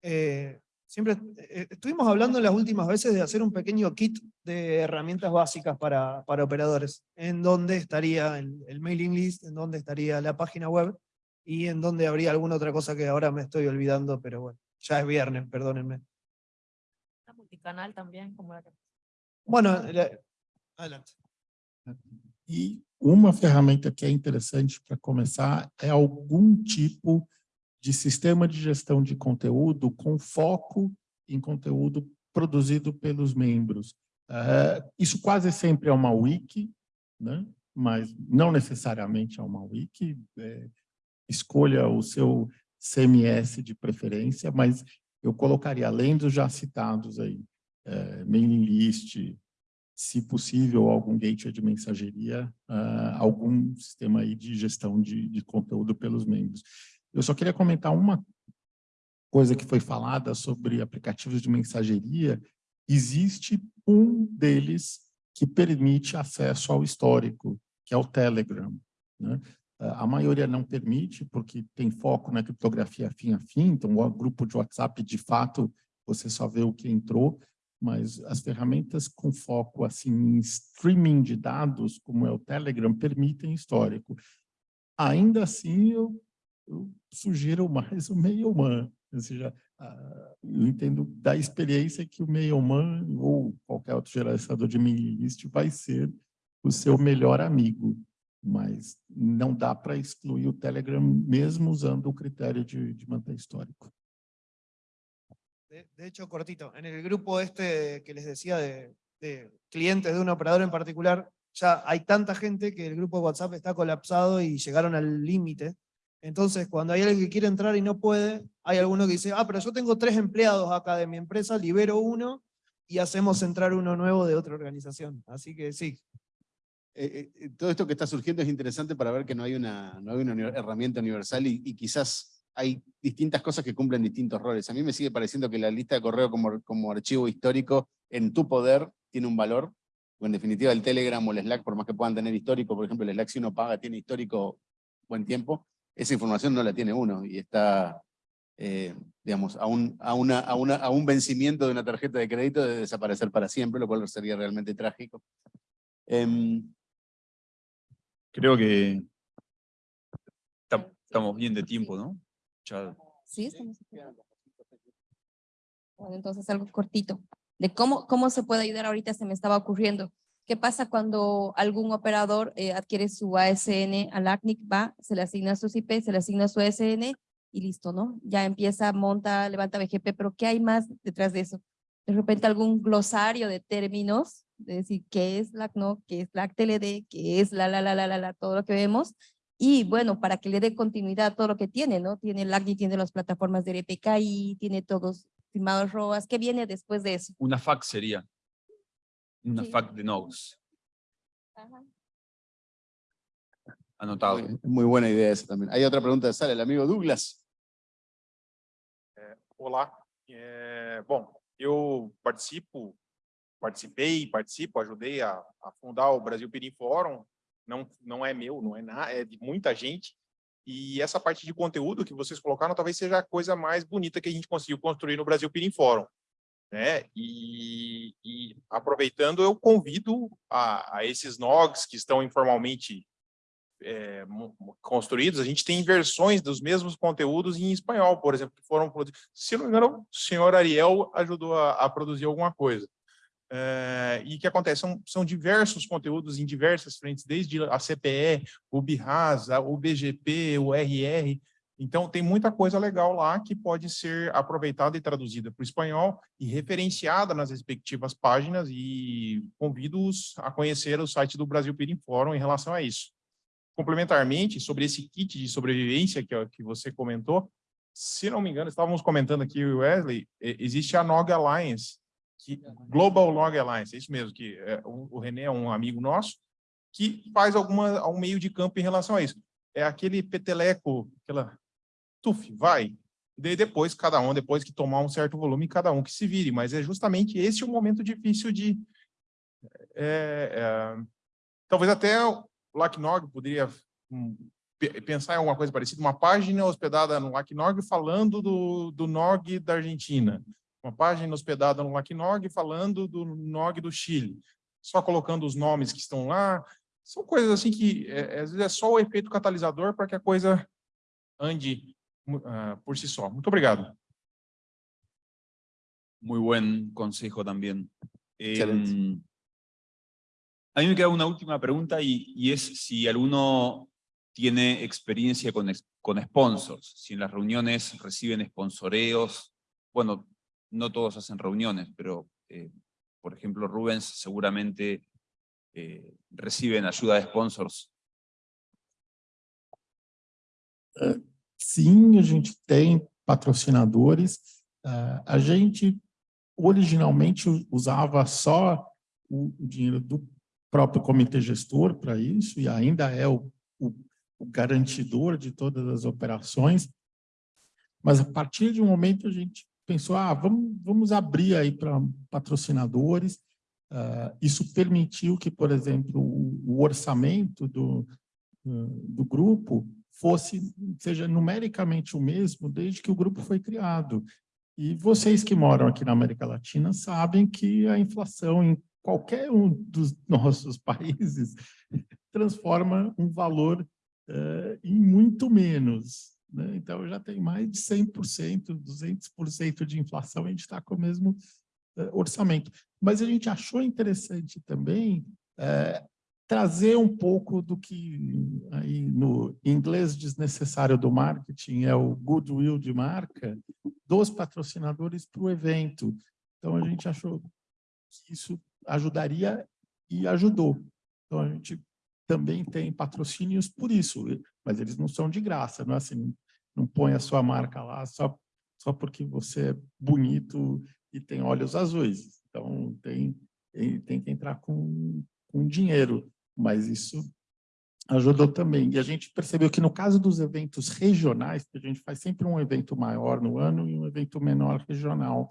eh, siempre eh, estuvimos hablando las últimas veces de hacer un pequeño kit de herramientas básicas para, para operadores, en donde estaría el, el, mailing list, en donde estaría la página web, y en donde habría alguna otra cosa que ahora me estoy olvidando, pero bueno, ya es viernes, perdónenme. multicanal también, como la que Bueno, la- adelante. E uma ferramenta que é interessante para começar é algum tipo de sistema de gestão de conteúdo com foco em conteúdo produzido pelos membros. Eh, isso quase sempre é uma wiki, né? mas não necessariamente é uma wiki. Eh, escolha o seu CMS de preferência, mas eu colocaria, além dos já citados aí, eh, mailing list, se possível, algum gateway de mensageria, ah, algum sistema aí de gestão de, de conteúdo pelos membros. Eu só queria comentar uma coisa que foi falada sobre aplicativos de mensageria. Existe um deles que permite acesso ao histórico, que é o Telegram. Né? A maioria não permite, porque tem foco na criptografia fim a fim, então o grupo de WhatsApp, de fato, você só vê o que entrou, mas as ferramentas com foco assim, em streaming de dados, como é o Telegram, permitem histórico. Ainda assim, eu, eu sugiro mais o Mailman, ou seja, eu entendo da experiência que o Mailman ou qualquer outro gerenciador de mailing list vai ser o seu melhor amigo, mas não dá para excluir o Telegram mesmo usando o critério de, de manter histórico. De, hecho, cortito, en el grupo este que les decía de, clientes de un operador en particular, ya hay tanta gente que el grupo de WhatsApp está colapsado y llegaron al límite. Entonces, cuando hay alguien que quiere entrar y no puede, hay alguno que dice, ah, pero yo tengo tres empleados acá de mi empresa, libero uno y hacemos entrar uno nuevo de otra organización. Así que sí, Eh, eh, todo esto que está surgiendo es interesante para ver que no hay una, no hay una herramienta universal y quizás hay distintas cosas que cumplen distintos roles. A mí me sigue pareciendo que la lista de correo como, como archivo histórico en tu poder tiene un valor, o en definitiva el Telegram o el Slack, por más que puedan tener histórico, por ejemplo el Slack si uno paga tiene histórico buen tiempo, esa información no la tiene uno y está, eh, digamos, a un, a, una, a, una, a un vencimiento de una tarjeta de crédito de desaparecer para siempre, lo cual sería realmente trágico. Em, Creo que tam- estamos bien de tiempo, ¿no? Sí, estamos. Bueno, entonces algo cortito. De cómo, cómo se puede ayudar ahorita se me estaba ocurriendo. ¿Qué pasa cuando algún operador eh, adquiere su ASN al ACNIC, va, se le asigna sus IP, se le asigna su ASN y listo, ¿no? Ya empieza, monta, levanta BGP, pero ¿qué hay más detrás de eso? De repente algún glosario de términos, de decir qué es la CNO, qué es la TLD, qué es la, la, la, la, la, la, todo lo que vemos, y bueno, para que le dé continuidad a todo lo que tiene, ¿no? Tiene el ACNI, tiene las plataformas de RPKI, tiene todos firmados ROAS. ¿Qué viene después de eso? una FAQ sería. Una Sí. FAQ de nodes. Anotado. Muy, muy buena idea esa también. Hay otra pregunta de sala, el amigo Douglas. Olá, É, bom, eu participo, participei, participo, ajudei a, a fundar o Brasil Pirim Fórum, não, não é meu, não é nada, é de muita gente, e essa parte de conteúdo que vocês colocaram talvez seja a coisa mais bonita que a gente conseguiu construir no Brasil Pirim Fórum, né, e, e aproveitando, eu convido a, a esses NOGs que estão informalmente é, construídos, a gente tem versões dos mesmos conteúdos em espanhol, por exemplo, que foram produzidos. Se não me engano, o senhor Ariel ajudou a, a produzir alguma coisa. É, e que acontece? São, são diversos conteúdos em diversas frentes, desde a CPE, o BIRASA, o BGP, o RR. Então, tem muita coisa legal lá que pode ser aproveitada e traduzida para o espanhol e referenciada nas respectivas páginas e convido-os a conhecer o site do Brasil Pirim Fórum em relação a isso complementarmente, sobre esse kit de sobrevivência que, que você comentou, se não me engano, estávamos comentando aqui, Wesley, existe a NOG Alliance, que, Global Log Alliance, é isso mesmo, que é, o, o René é um amigo nosso, que faz alguma, um meio de campo em relação a isso. É aquele peteleco, aquela tuf, vai. E daí depois, cada um, depois que tomar um certo volume, cada um que se vire. Mas é justamente esse o momento difícil de... é, é, talvez até o LACNOG poderia hum, pe- pensar em alguma coisa parecida, uma página hospedada no LACNOG falando do, do NOG da Argentina, uma página hospedada no LACNOG falando do NOG do Chile, só colocando os nomes que estão lá, são coisas assim que é, às vezes é só o efeito catalisador para que a coisa ande ah, por si só. Muito obrigado. Muy buen consejo también. A mí me queda una última pregunta y, y es si alguno tiene experiencia con, con sponsors, si en las reuniones reciben sponsoreos, bueno, no todos hacen reuniones, pero eh, por ejemplo Rubens seguramente eh, reciben ayuda de sponsors. Sim, a gente tem patrocinadores. Ah, a gente originalmente usava só o dinheiro do próprio comitê gestor para isso, e ainda é o, o, o garantidor de todas as operações. Mas a partir de um momento a gente pensou, ah, vamos, vamos abrir aí para patrocinadores. Ah, isso permitiu que, por exemplo, o, o orçamento do, ah, do grupo fosse, seja numericamente o mesmo desde que o grupo foi criado. E vocês que moram aqui na América Latina sabem que a inflação em qualquer um dos nossos países transforma um valor eh, em muito menos. Né? Então, já tem mais de 100%, 200% de inflação, a gente está com o mesmo eh, orçamento. Mas a gente achou interessante também eh, trazer um pouco do que aí no inglês desnecessário do marketing é o goodwill de marca dos patrocinadores para o evento. Então a gente achou que isso ajudaria e ajudou. Então a gente também tem patrocínios por isso, mas eles não são de graça, não é assim, não põe a sua marca lá só só porque você é bonito e tem olhos azuis. Então tem tem que entrar com com dinheiro mas isso ajudou também. E a gente percebeu que no caso dos eventos regionais, que a gente faz sempre um evento maior no ano e um evento menor regional,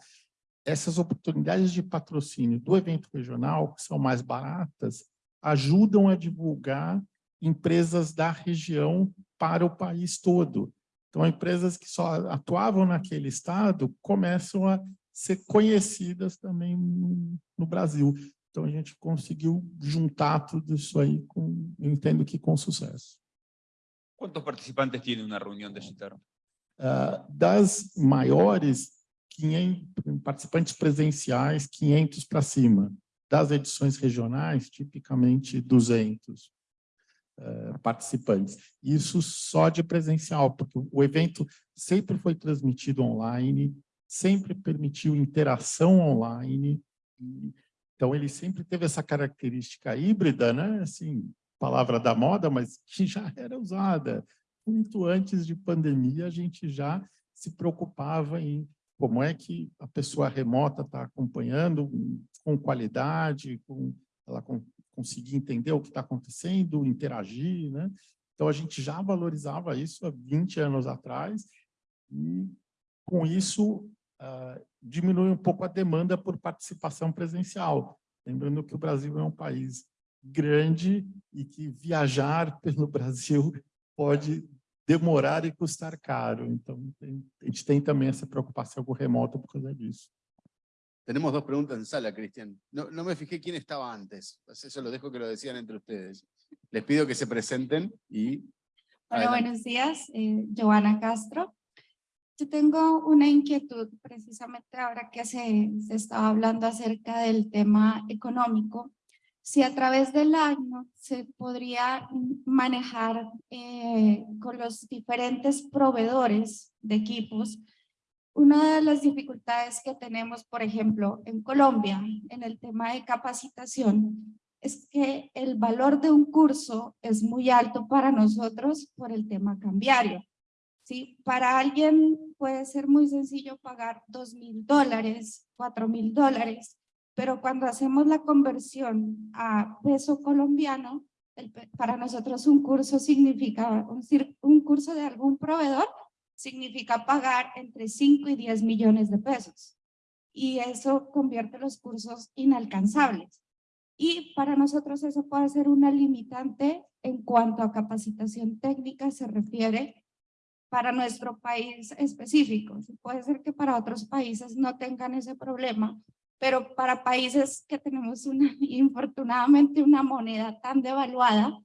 essas oportunidades de patrocínio do evento regional, que são mais baratas, ajudam a divulgar empresas da região para o país todo. Então, empresas que só atuavam naquele estado começam a ser conhecidas também no, no Brasil. Então, a gente conseguiu juntar tudo isso aí, com, entendo que com sucesso. ¿Cuántos participantes tiene una reunión de Gitar? Ah, das maiores, 500 participantes presenciais, 500 para cima. Das edições regionais, tipicamente 200 ah, participantes. Isso só de presencial, porque o evento sempre foi transmitido online, sempre permitiu interação online, e então, ele sempre teve essa característica híbrida, né? assim, palavra da moda, mas que já era usada. Muito antes de pandemia, a gente já se preocupava em como é que a pessoa remota está acompanhando com qualidade, com ela com, conseguir entender o que está acontecendo, interagir. Né? Então, a gente já valorizava isso há 20 anos atrás, e com isso, ah, diminui um pouco a demanda por participação presencial. Lembrando que o Brasil é um país grande e que viajar pelo Brasil pode demorar e custar caro. Então, tem, a gente tem também essa preocupação com o remoto por causa disso. Tenemos dos preguntas en sala, Cristian. No, no me fijé quién estaba antes. Eso lo dejo que lo decían entre ustedes. Les pido que se presenten y... Hola, Adelante. buenos días. Eh, Joana Castro. Yo tengo una inquietud precisamente ahora que se, se estaba hablando acerca del tema económico. Si a través del año se podría manejar eh, con los diferentes proveedores de equipos, una de las dificultades que tenemos, por ejemplo, en Colombia, en el tema de capacitación, es que el valor de un curso es muy alto para nosotros por el tema cambiario. ¿sí? Para alguien puede ser muy sencillo pagar dos mil dólares, cuatro mil dólares, pero cuando hacemos la conversión a peso colombiano, el para nosotros un curso significa, un, un curso de algún proveedor significa pagar entre 5 y 10 millones de pesos. Y eso convierte los cursos inalcanzables. Y para nosotros eso puede ser una limitante en cuanto a capacitación técnica se refiere para nuestro país específico. Puede ser que para otros países no tengan ese problema, pero para países que tenemos una, infortunadamente una moneda tan devaluada,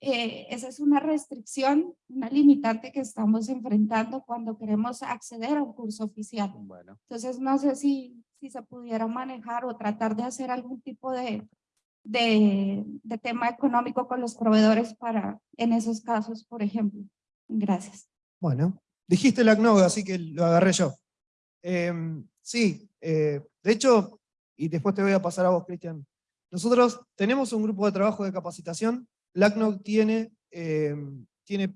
eh, esa es una restricción, una limitante que estamos enfrentando cuando queremos acceder a un curso oficial. Bueno, Entonces, no sé si, si se pudiera manejar o tratar de hacer algún tipo de, de, de tema económico con los proveedores para, en esos casos, por ejemplo. Gracias. Bueno, dijiste la CNOG, así que lo agarré yo. Em, sí, eh, de hecho, y después te voy a pasar a vos, Cristian. Nosotros tenemos un grupo de trabajo de capacitación. LACNOG tiene, em, tiene,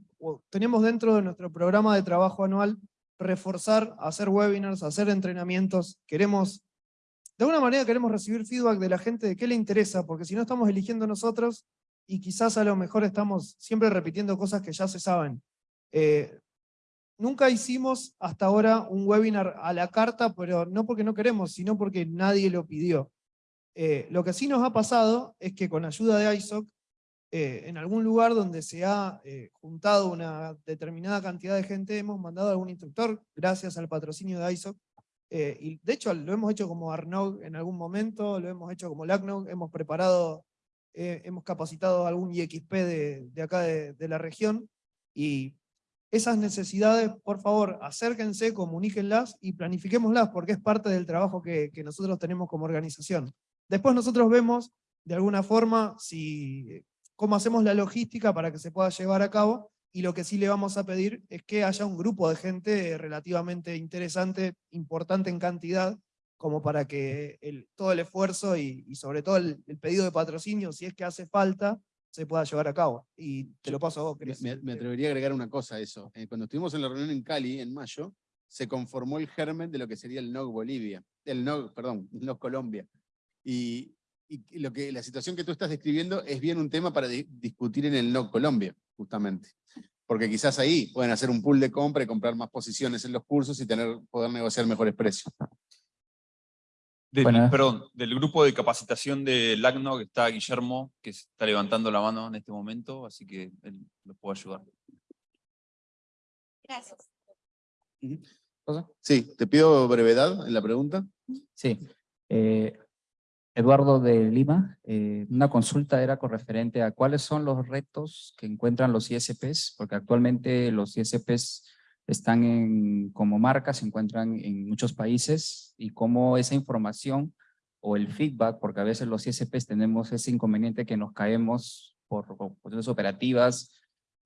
tenemos dentro de nuestro programa de trabajo anual reforzar, hacer webinars, hacer entrenamientos. Queremos, de alguna manera queremos recibir feedback de la gente de qué le interesa, porque si no estamos eligiendo nosotros, y quizás a lo mejor estamos siempre repitiendo cosas que ya se saben. Eh, Nunca hicimos hasta ahora un webinar a la carta, pero no porque no queremos, sino porque nadie lo pidió. Eh, lo que sí nos ha pasado es que con ayuda de ISOC, eh, en algún lugar donde se ha eh, juntado una determinada cantidad de gente, hemos mandado a algún instructor, gracias al patrocinio de ISOC, y de hecho lo hemos hecho como Arnog en algún momento, lo hemos hecho como LACNOG, hemos preparado, hemos capacitado a algún IXP de, de acá de, de la región, y esas necesidades, por favor, acérquense, comuníquenlas y planifiquémoslas, porque es parte del trabajo que, nosotros tenemos como organización. Después nosotros vemos, de alguna forma, si, cómo hacemos la logística para que se pueda llevar a cabo, y lo que sí le vamos a pedir es que haya un grupo de gente relativamente interesante, importante en cantidad, como para que todo el esfuerzo y, sobre todo el pedido de patrocinio, si es que hace falta, se pueda llevar a cabo. Y te lo paso a vos, Cris. me- me atrevería a agregar una cosa a eso. Eh, cuando estuvimos en la reunión en Cali, en mayo, se conformó el germen de lo que sería el NOG Bolivia, el NOG, perdón, NOG Colombia. Y, y lo que, la situación que tú estás describiendo es bien un tema para di- discutir en el NOG Colombia, justamente. Porque quizás ahí pueden hacer un pool de compra y comprar más posiciones en los cursos y tener, poder negociar mejores precios. Del-. Perdón, del grupo de capacitación de LACNO que está Guillermo, que está levantando la mano en este momento, así que él lo puede ayudar. Gracias. Sí, te pido brevedad en la pregunta. Sí. Eh, Eduardo de Lima, eh, una consulta era con referente a cuáles son los retos que encuentran los ISPs, porque actualmente los ISPs están en, como marca, se encuentran en muchos países, y cómo esa información o el feedback, porque a veces los ISPs tenemos ese inconveniente que nos caemos por cuestiones operativas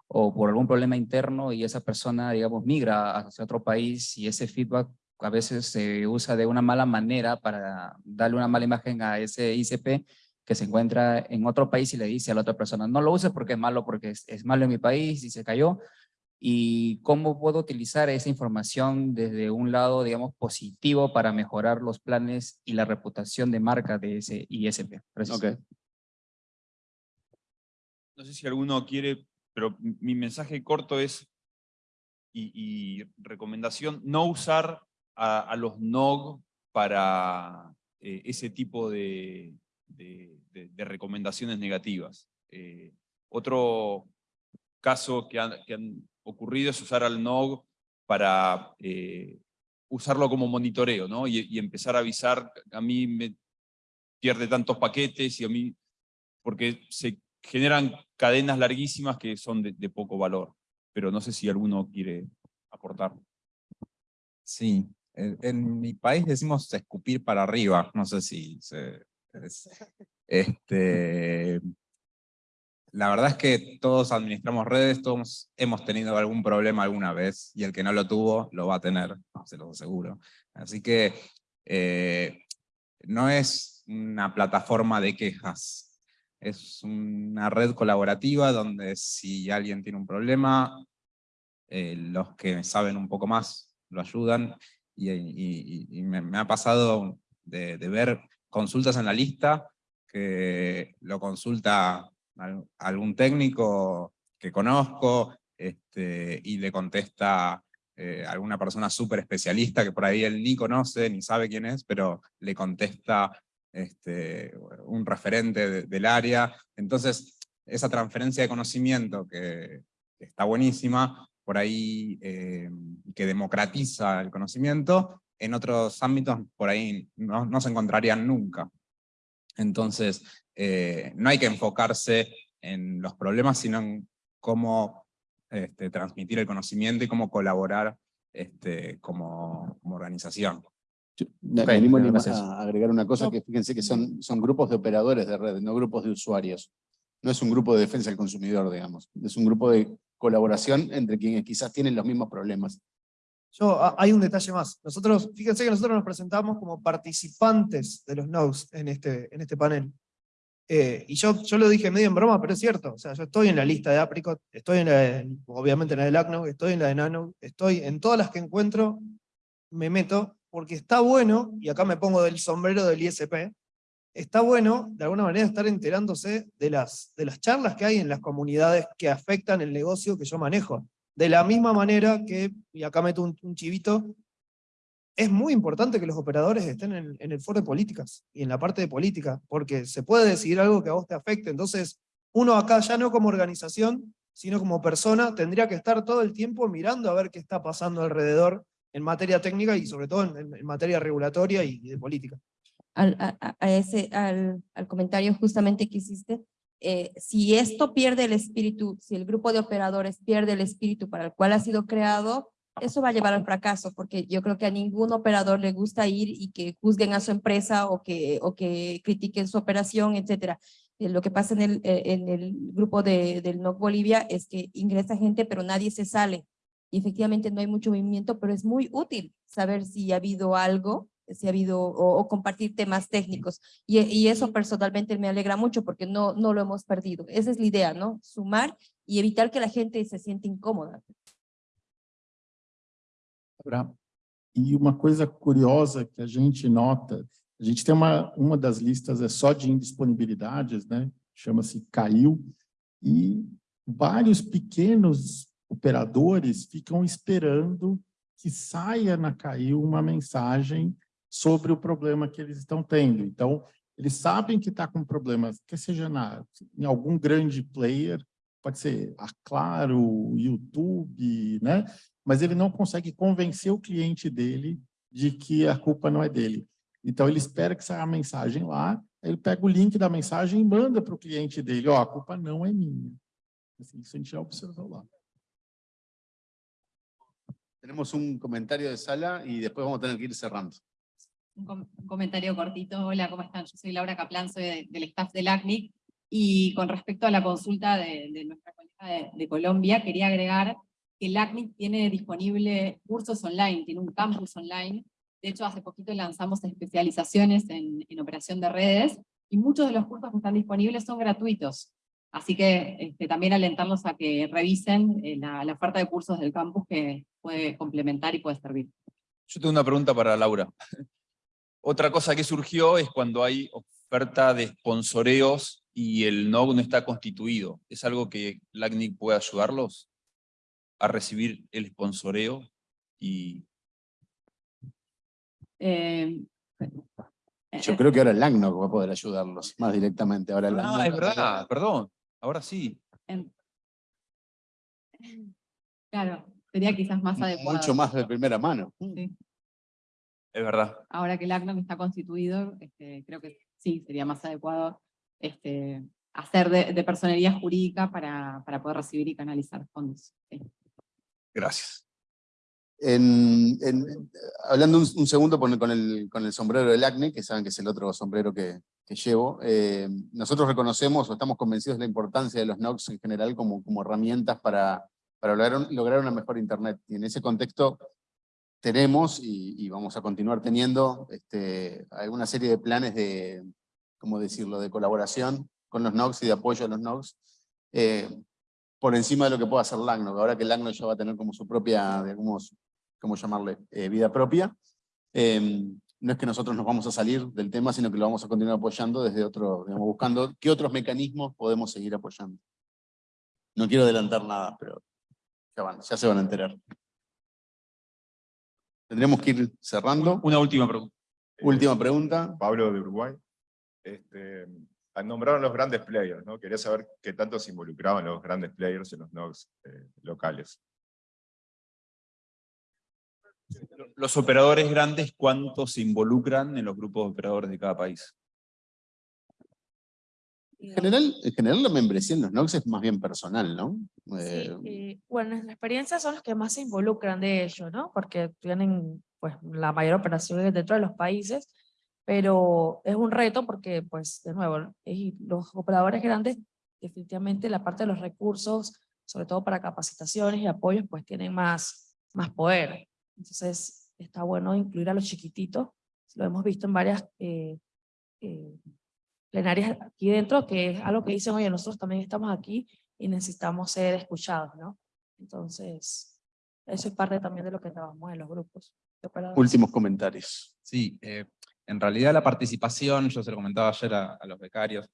o por algún problema interno y esa persona, digamos, migra hacia otro país y ese feedback a veces se usa de una mala manera para darle una mala imagen a ese ICP que se encuentra en otro país y le dice a la otra persona, no lo uses porque es malo, porque es, es malo en mi país y se cayó. Y cómo puedo utilizar esa información desde un lado, digamos, positivo para mejorar los planes y la reputación de marca de ese ISP. Gracias. No sé si alguno quiere, pero mi- mi mensaje corto es, y, y recomendación, no usar a, a los NOG para eh, ese tipo de, de- de- de recomendaciones negativas. Eh, otro caso que han, que han ocurrido es usar al NOG para eh, usarlo como monitoreo, ¿no? Y, empezar a avisar, a mí me pierde tantos paquetes y a mí, porque se generan cadenas larguísimas que son de, de poco valor. Pero no sé si alguno quiere aportar. Sí, en, mi país decimos escupir para arriba, no sé si es- este, la verdad es que todos administramos redes, todos hemos tenido algún problema alguna vez, y el que no lo tuvo, lo va a tener, se lo aseguro. Así que eh, no es una plataforma de quejas, es una red colaborativa donde si alguien tiene un problema, eh, los que saben un poco más lo ayudan, y, me, ha pasado de, ver consultas en la lista que lo consulta algún técnico que conozco este, y le contesta eh, alguna persona súper especialista que por ahí él ni conoce ni sabe quién es, pero le contesta este, un referente de- del área. Entonces, esa transferencia de conocimiento que está buenísima, por ahí eh, que democratiza el conocimiento, en otros ámbitos por ahí no se encontrarían nunca. Entonces, eh, no hay que enfocarse en los problemas, sino en cómo este, transmitir el conocimiento y cómo colaborar este, como, como organización. Me Ok, animo a- gracias. a agregar una cosa, que fíjense que son, son grupos de operadores de red, no grupos de usuarios. No es un grupo de defensa del consumidor, digamos. Es un grupo de colaboración entre quienes quizás tienen los mismos problemas. Yo, hay un detalle más. Nosotros, fíjense que nosotros nos presentamos como participantes de los nodes en este, en este panel. Eh, y yo, yo lo dije medio en broma, pero es cierto. O sea, yo estoy en la lista de Apricot, estoy en la de- obviamente en la de LACNOG, estoy en la de Nano, estoy en todas las que encuentro, me meto, porque está bueno, y acá me pongo del sombrero del ISP, está bueno, de alguna manera, estar enterándose de las, de las charlas que hay en las comunidades que afectan el negocio que yo manejo. De la misma manera que, y acá meto un, chivito, es muy importante que los operadores estén en, el foro de políticas y en la parte de política, porque se puede decidir algo que a vos te afecte. Entonces, uno acá ya no como organización, sino como persona, tendría que estar todo el tiempo mirando a ver qué está pasando alrededor en materia técnica y sobre todo en, materia regulatoria y, de política. a ese, al, al comentario justamente que hiciste, eh, si esto pierde el espíritu, si el grupo de operadores pierde el espíritu para el cual ha sido creado, eso va a llevar al fracaso, porque yo creo que a ningún operador le gusta ir y que juzguen a su empresa o que, o que critiquen su operación, etcétera. Eh, lo que pasa en el, eh, en el grupo de, del NOC Bolivia es que ingresa gente, pero nadie se sale. Y efectivamente no hay mucho movimiento, pero es muy útil saber si ha habido algo si ha habido, o, o compartir temas técnicos. Y, y eso personalmente me alegra mucho porque no, no lo hemos perdido. Esa es la idea, ¿no? Sumar y evitar que la gente se sienta incómoda. E uma coisa curiosa que a gente nota, a gente tem uma, uma das listas é só de indisponibilidades, né? Chama-se Caiu, e vários pequenos operadores ficam esperando que saia na Caiu uma mensagem sobre o problema que eles estão tendo. Então, eles sabem que está com problemas, que seja na, em algum grande player, pode ser a Claro, YouTube, né? mas ele não consegue convencer o cliente dele de que a culpa não é dele. Então, ele espera que saia a mensagem lá, ele pega o link da mensagem e manda para o cliente dele, ó, a culpa não é minha. Assim, isso a gente já observou lá. Tenemos un comentario de sala y después vamos a tener que ir cerrando. Un, com- un comentario cortito. Hola, ¿cómo están? Yo soy Laura Caplan, soy de- del staff del ACNIC. Y con respecto a la consulta de, de nuestra colega de, de Colombia, quería agregar que el ACNIC tiene disponible cursos online, tiene un campus online. De hecho, hace poquito lanzamos especializaciones en, en operación de redes, y muchos de los cursos que están disponibles son gratuitos. Así que este, también alentarlos a que revisen eh, la, la oferta de cursos del campus que puede complementar y puede servir. Yo tengo una pregunta para Laura. Otra cosa que surgió es cuando hay oferta de sponsoreos y el NOG no está constituido. ¿Es algo que LACNIC puede ayudarlos a recibir el sponsoreo? Y Eh, Yo creo que ahora el LACNOC va a poder ayudarlos más directamente. Ahora el Ah, LACNOC- es verdad, perdón. Ahora sí. En- Claro, sería quizás más adecuado. Mucho más de primera mano. Sí. Es verdad. Ahora que el ACNOC está constituido, este, creo que sí, sería más adecuado este, hacer de, de personería jurídica para, para poder recibir y canalizar fondos. sí. Gracias. En, en- hablando un, un segundo con, con el, con el sombrero del acne, que saben que es el otro sombrero que, que llevo, eh, nosotros reconocemos o estamos convencidos de la importancia de los NOCs en general como, como herramientas para, para lograr, lograr una mejor Internet. Y en ese contexto tenemos y, y vamos a continuar teniendo este, alguna serie de planes de, ¿cómo decirlo?, de colaboración con los NOCs y de apoyo a los NOCs. eh, por encima de lo que pueda hacer LACNOC, ahora que LACNOC ya va a tener como su propia, digamos, ¿cómo llamarle?, eh, vida propia. Eh, no es que nosotros nos vamos a salir del tema, sino que lo vamos a continuar apoyando desde otro, digamos, buscando qué otros mecanismos podemos seguir apoyando. No quiero adelantar nada, pero ya, van, ya se van a enterar. Tendremos que ir cerrando. Una última pregunta. Última pregunta. Pablo de Uruguay. Este, nombraron los grandes players, ¿no? Quería saber qué tanto se involucraban los grandes players en los nodes eh, locales. Los operadores grandes, ¿cuántos se involucran en los grupos de operadores de cada país? En general, en general la membresía en los NOX es más bien personal, ¿no? Sí, Eh, eh, bueno, en nuestra experiencia son los que más se involucran de ello, ¿no? Porque tienen pues la mayor operación dentro de los países, pero es un reto porque, pues, de nuevo, y los operadores grandes, definitivamente la parte de los recursos, sobre todo para capacitaciones y apoyos, pues tienen más, más poder. Entonces, está bueno incluir a los chiquititos, lo hemos visto en varias eh, eh, plenarias aquí dentro, que es algo que dicen, oye, nosotros también estamos aquí y necesitamos ser escuchados, ¿no? Entonces, eso es parte también de lo que trabajamos en los grupos. últimos comentarios. Sí, eh, en realidad la participación, yo se lo comentaba ayer a, a los becarios,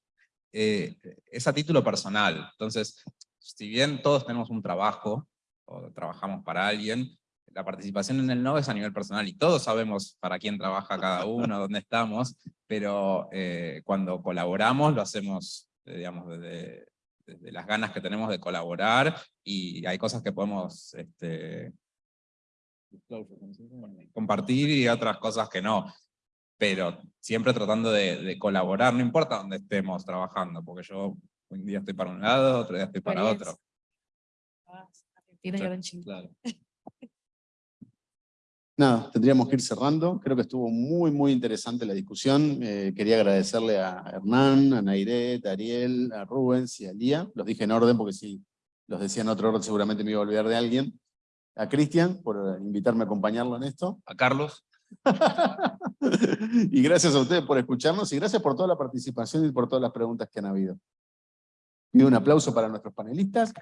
eh, es a título personal. Entonces, si bien todos tenemos un trabajo, o trabajamos para alguien, la participación en el NOVE es a nivel personal, y todos sabemos para quién trabaja cada uno, dónde estamos, pero eh, cuando colaboramos lo hacemos, eh, digamos, desde, desde las ganas que tenemos de colaborar, y hay cosas que podemos este, compartir y otras cosas que no. Pero siempre tratando de, de colaborar, no importa dónde estemos trabajando, porque yo un día estoy para un lado, otro día estoy para otro. Ah, Argentina y. Claro. Nada, tendríamos que ir cerrando. Creo que estuvo muy, muy interesante la discusión. Eh, quería agradecerle a Hernán, a Nairet, a Ariel, a Rubens y a Lía. Los dije en orden porque si los decía en otro orden seguramente me iba a olvidar de alguien. A Cristian por invitarme a acompañarlo en esto. A Carlos. y gracias a ustedes por escucharnos y gracias por toda la participación y por todas las preguntas que han habido. Pido un aplauso para nuestros panelistas.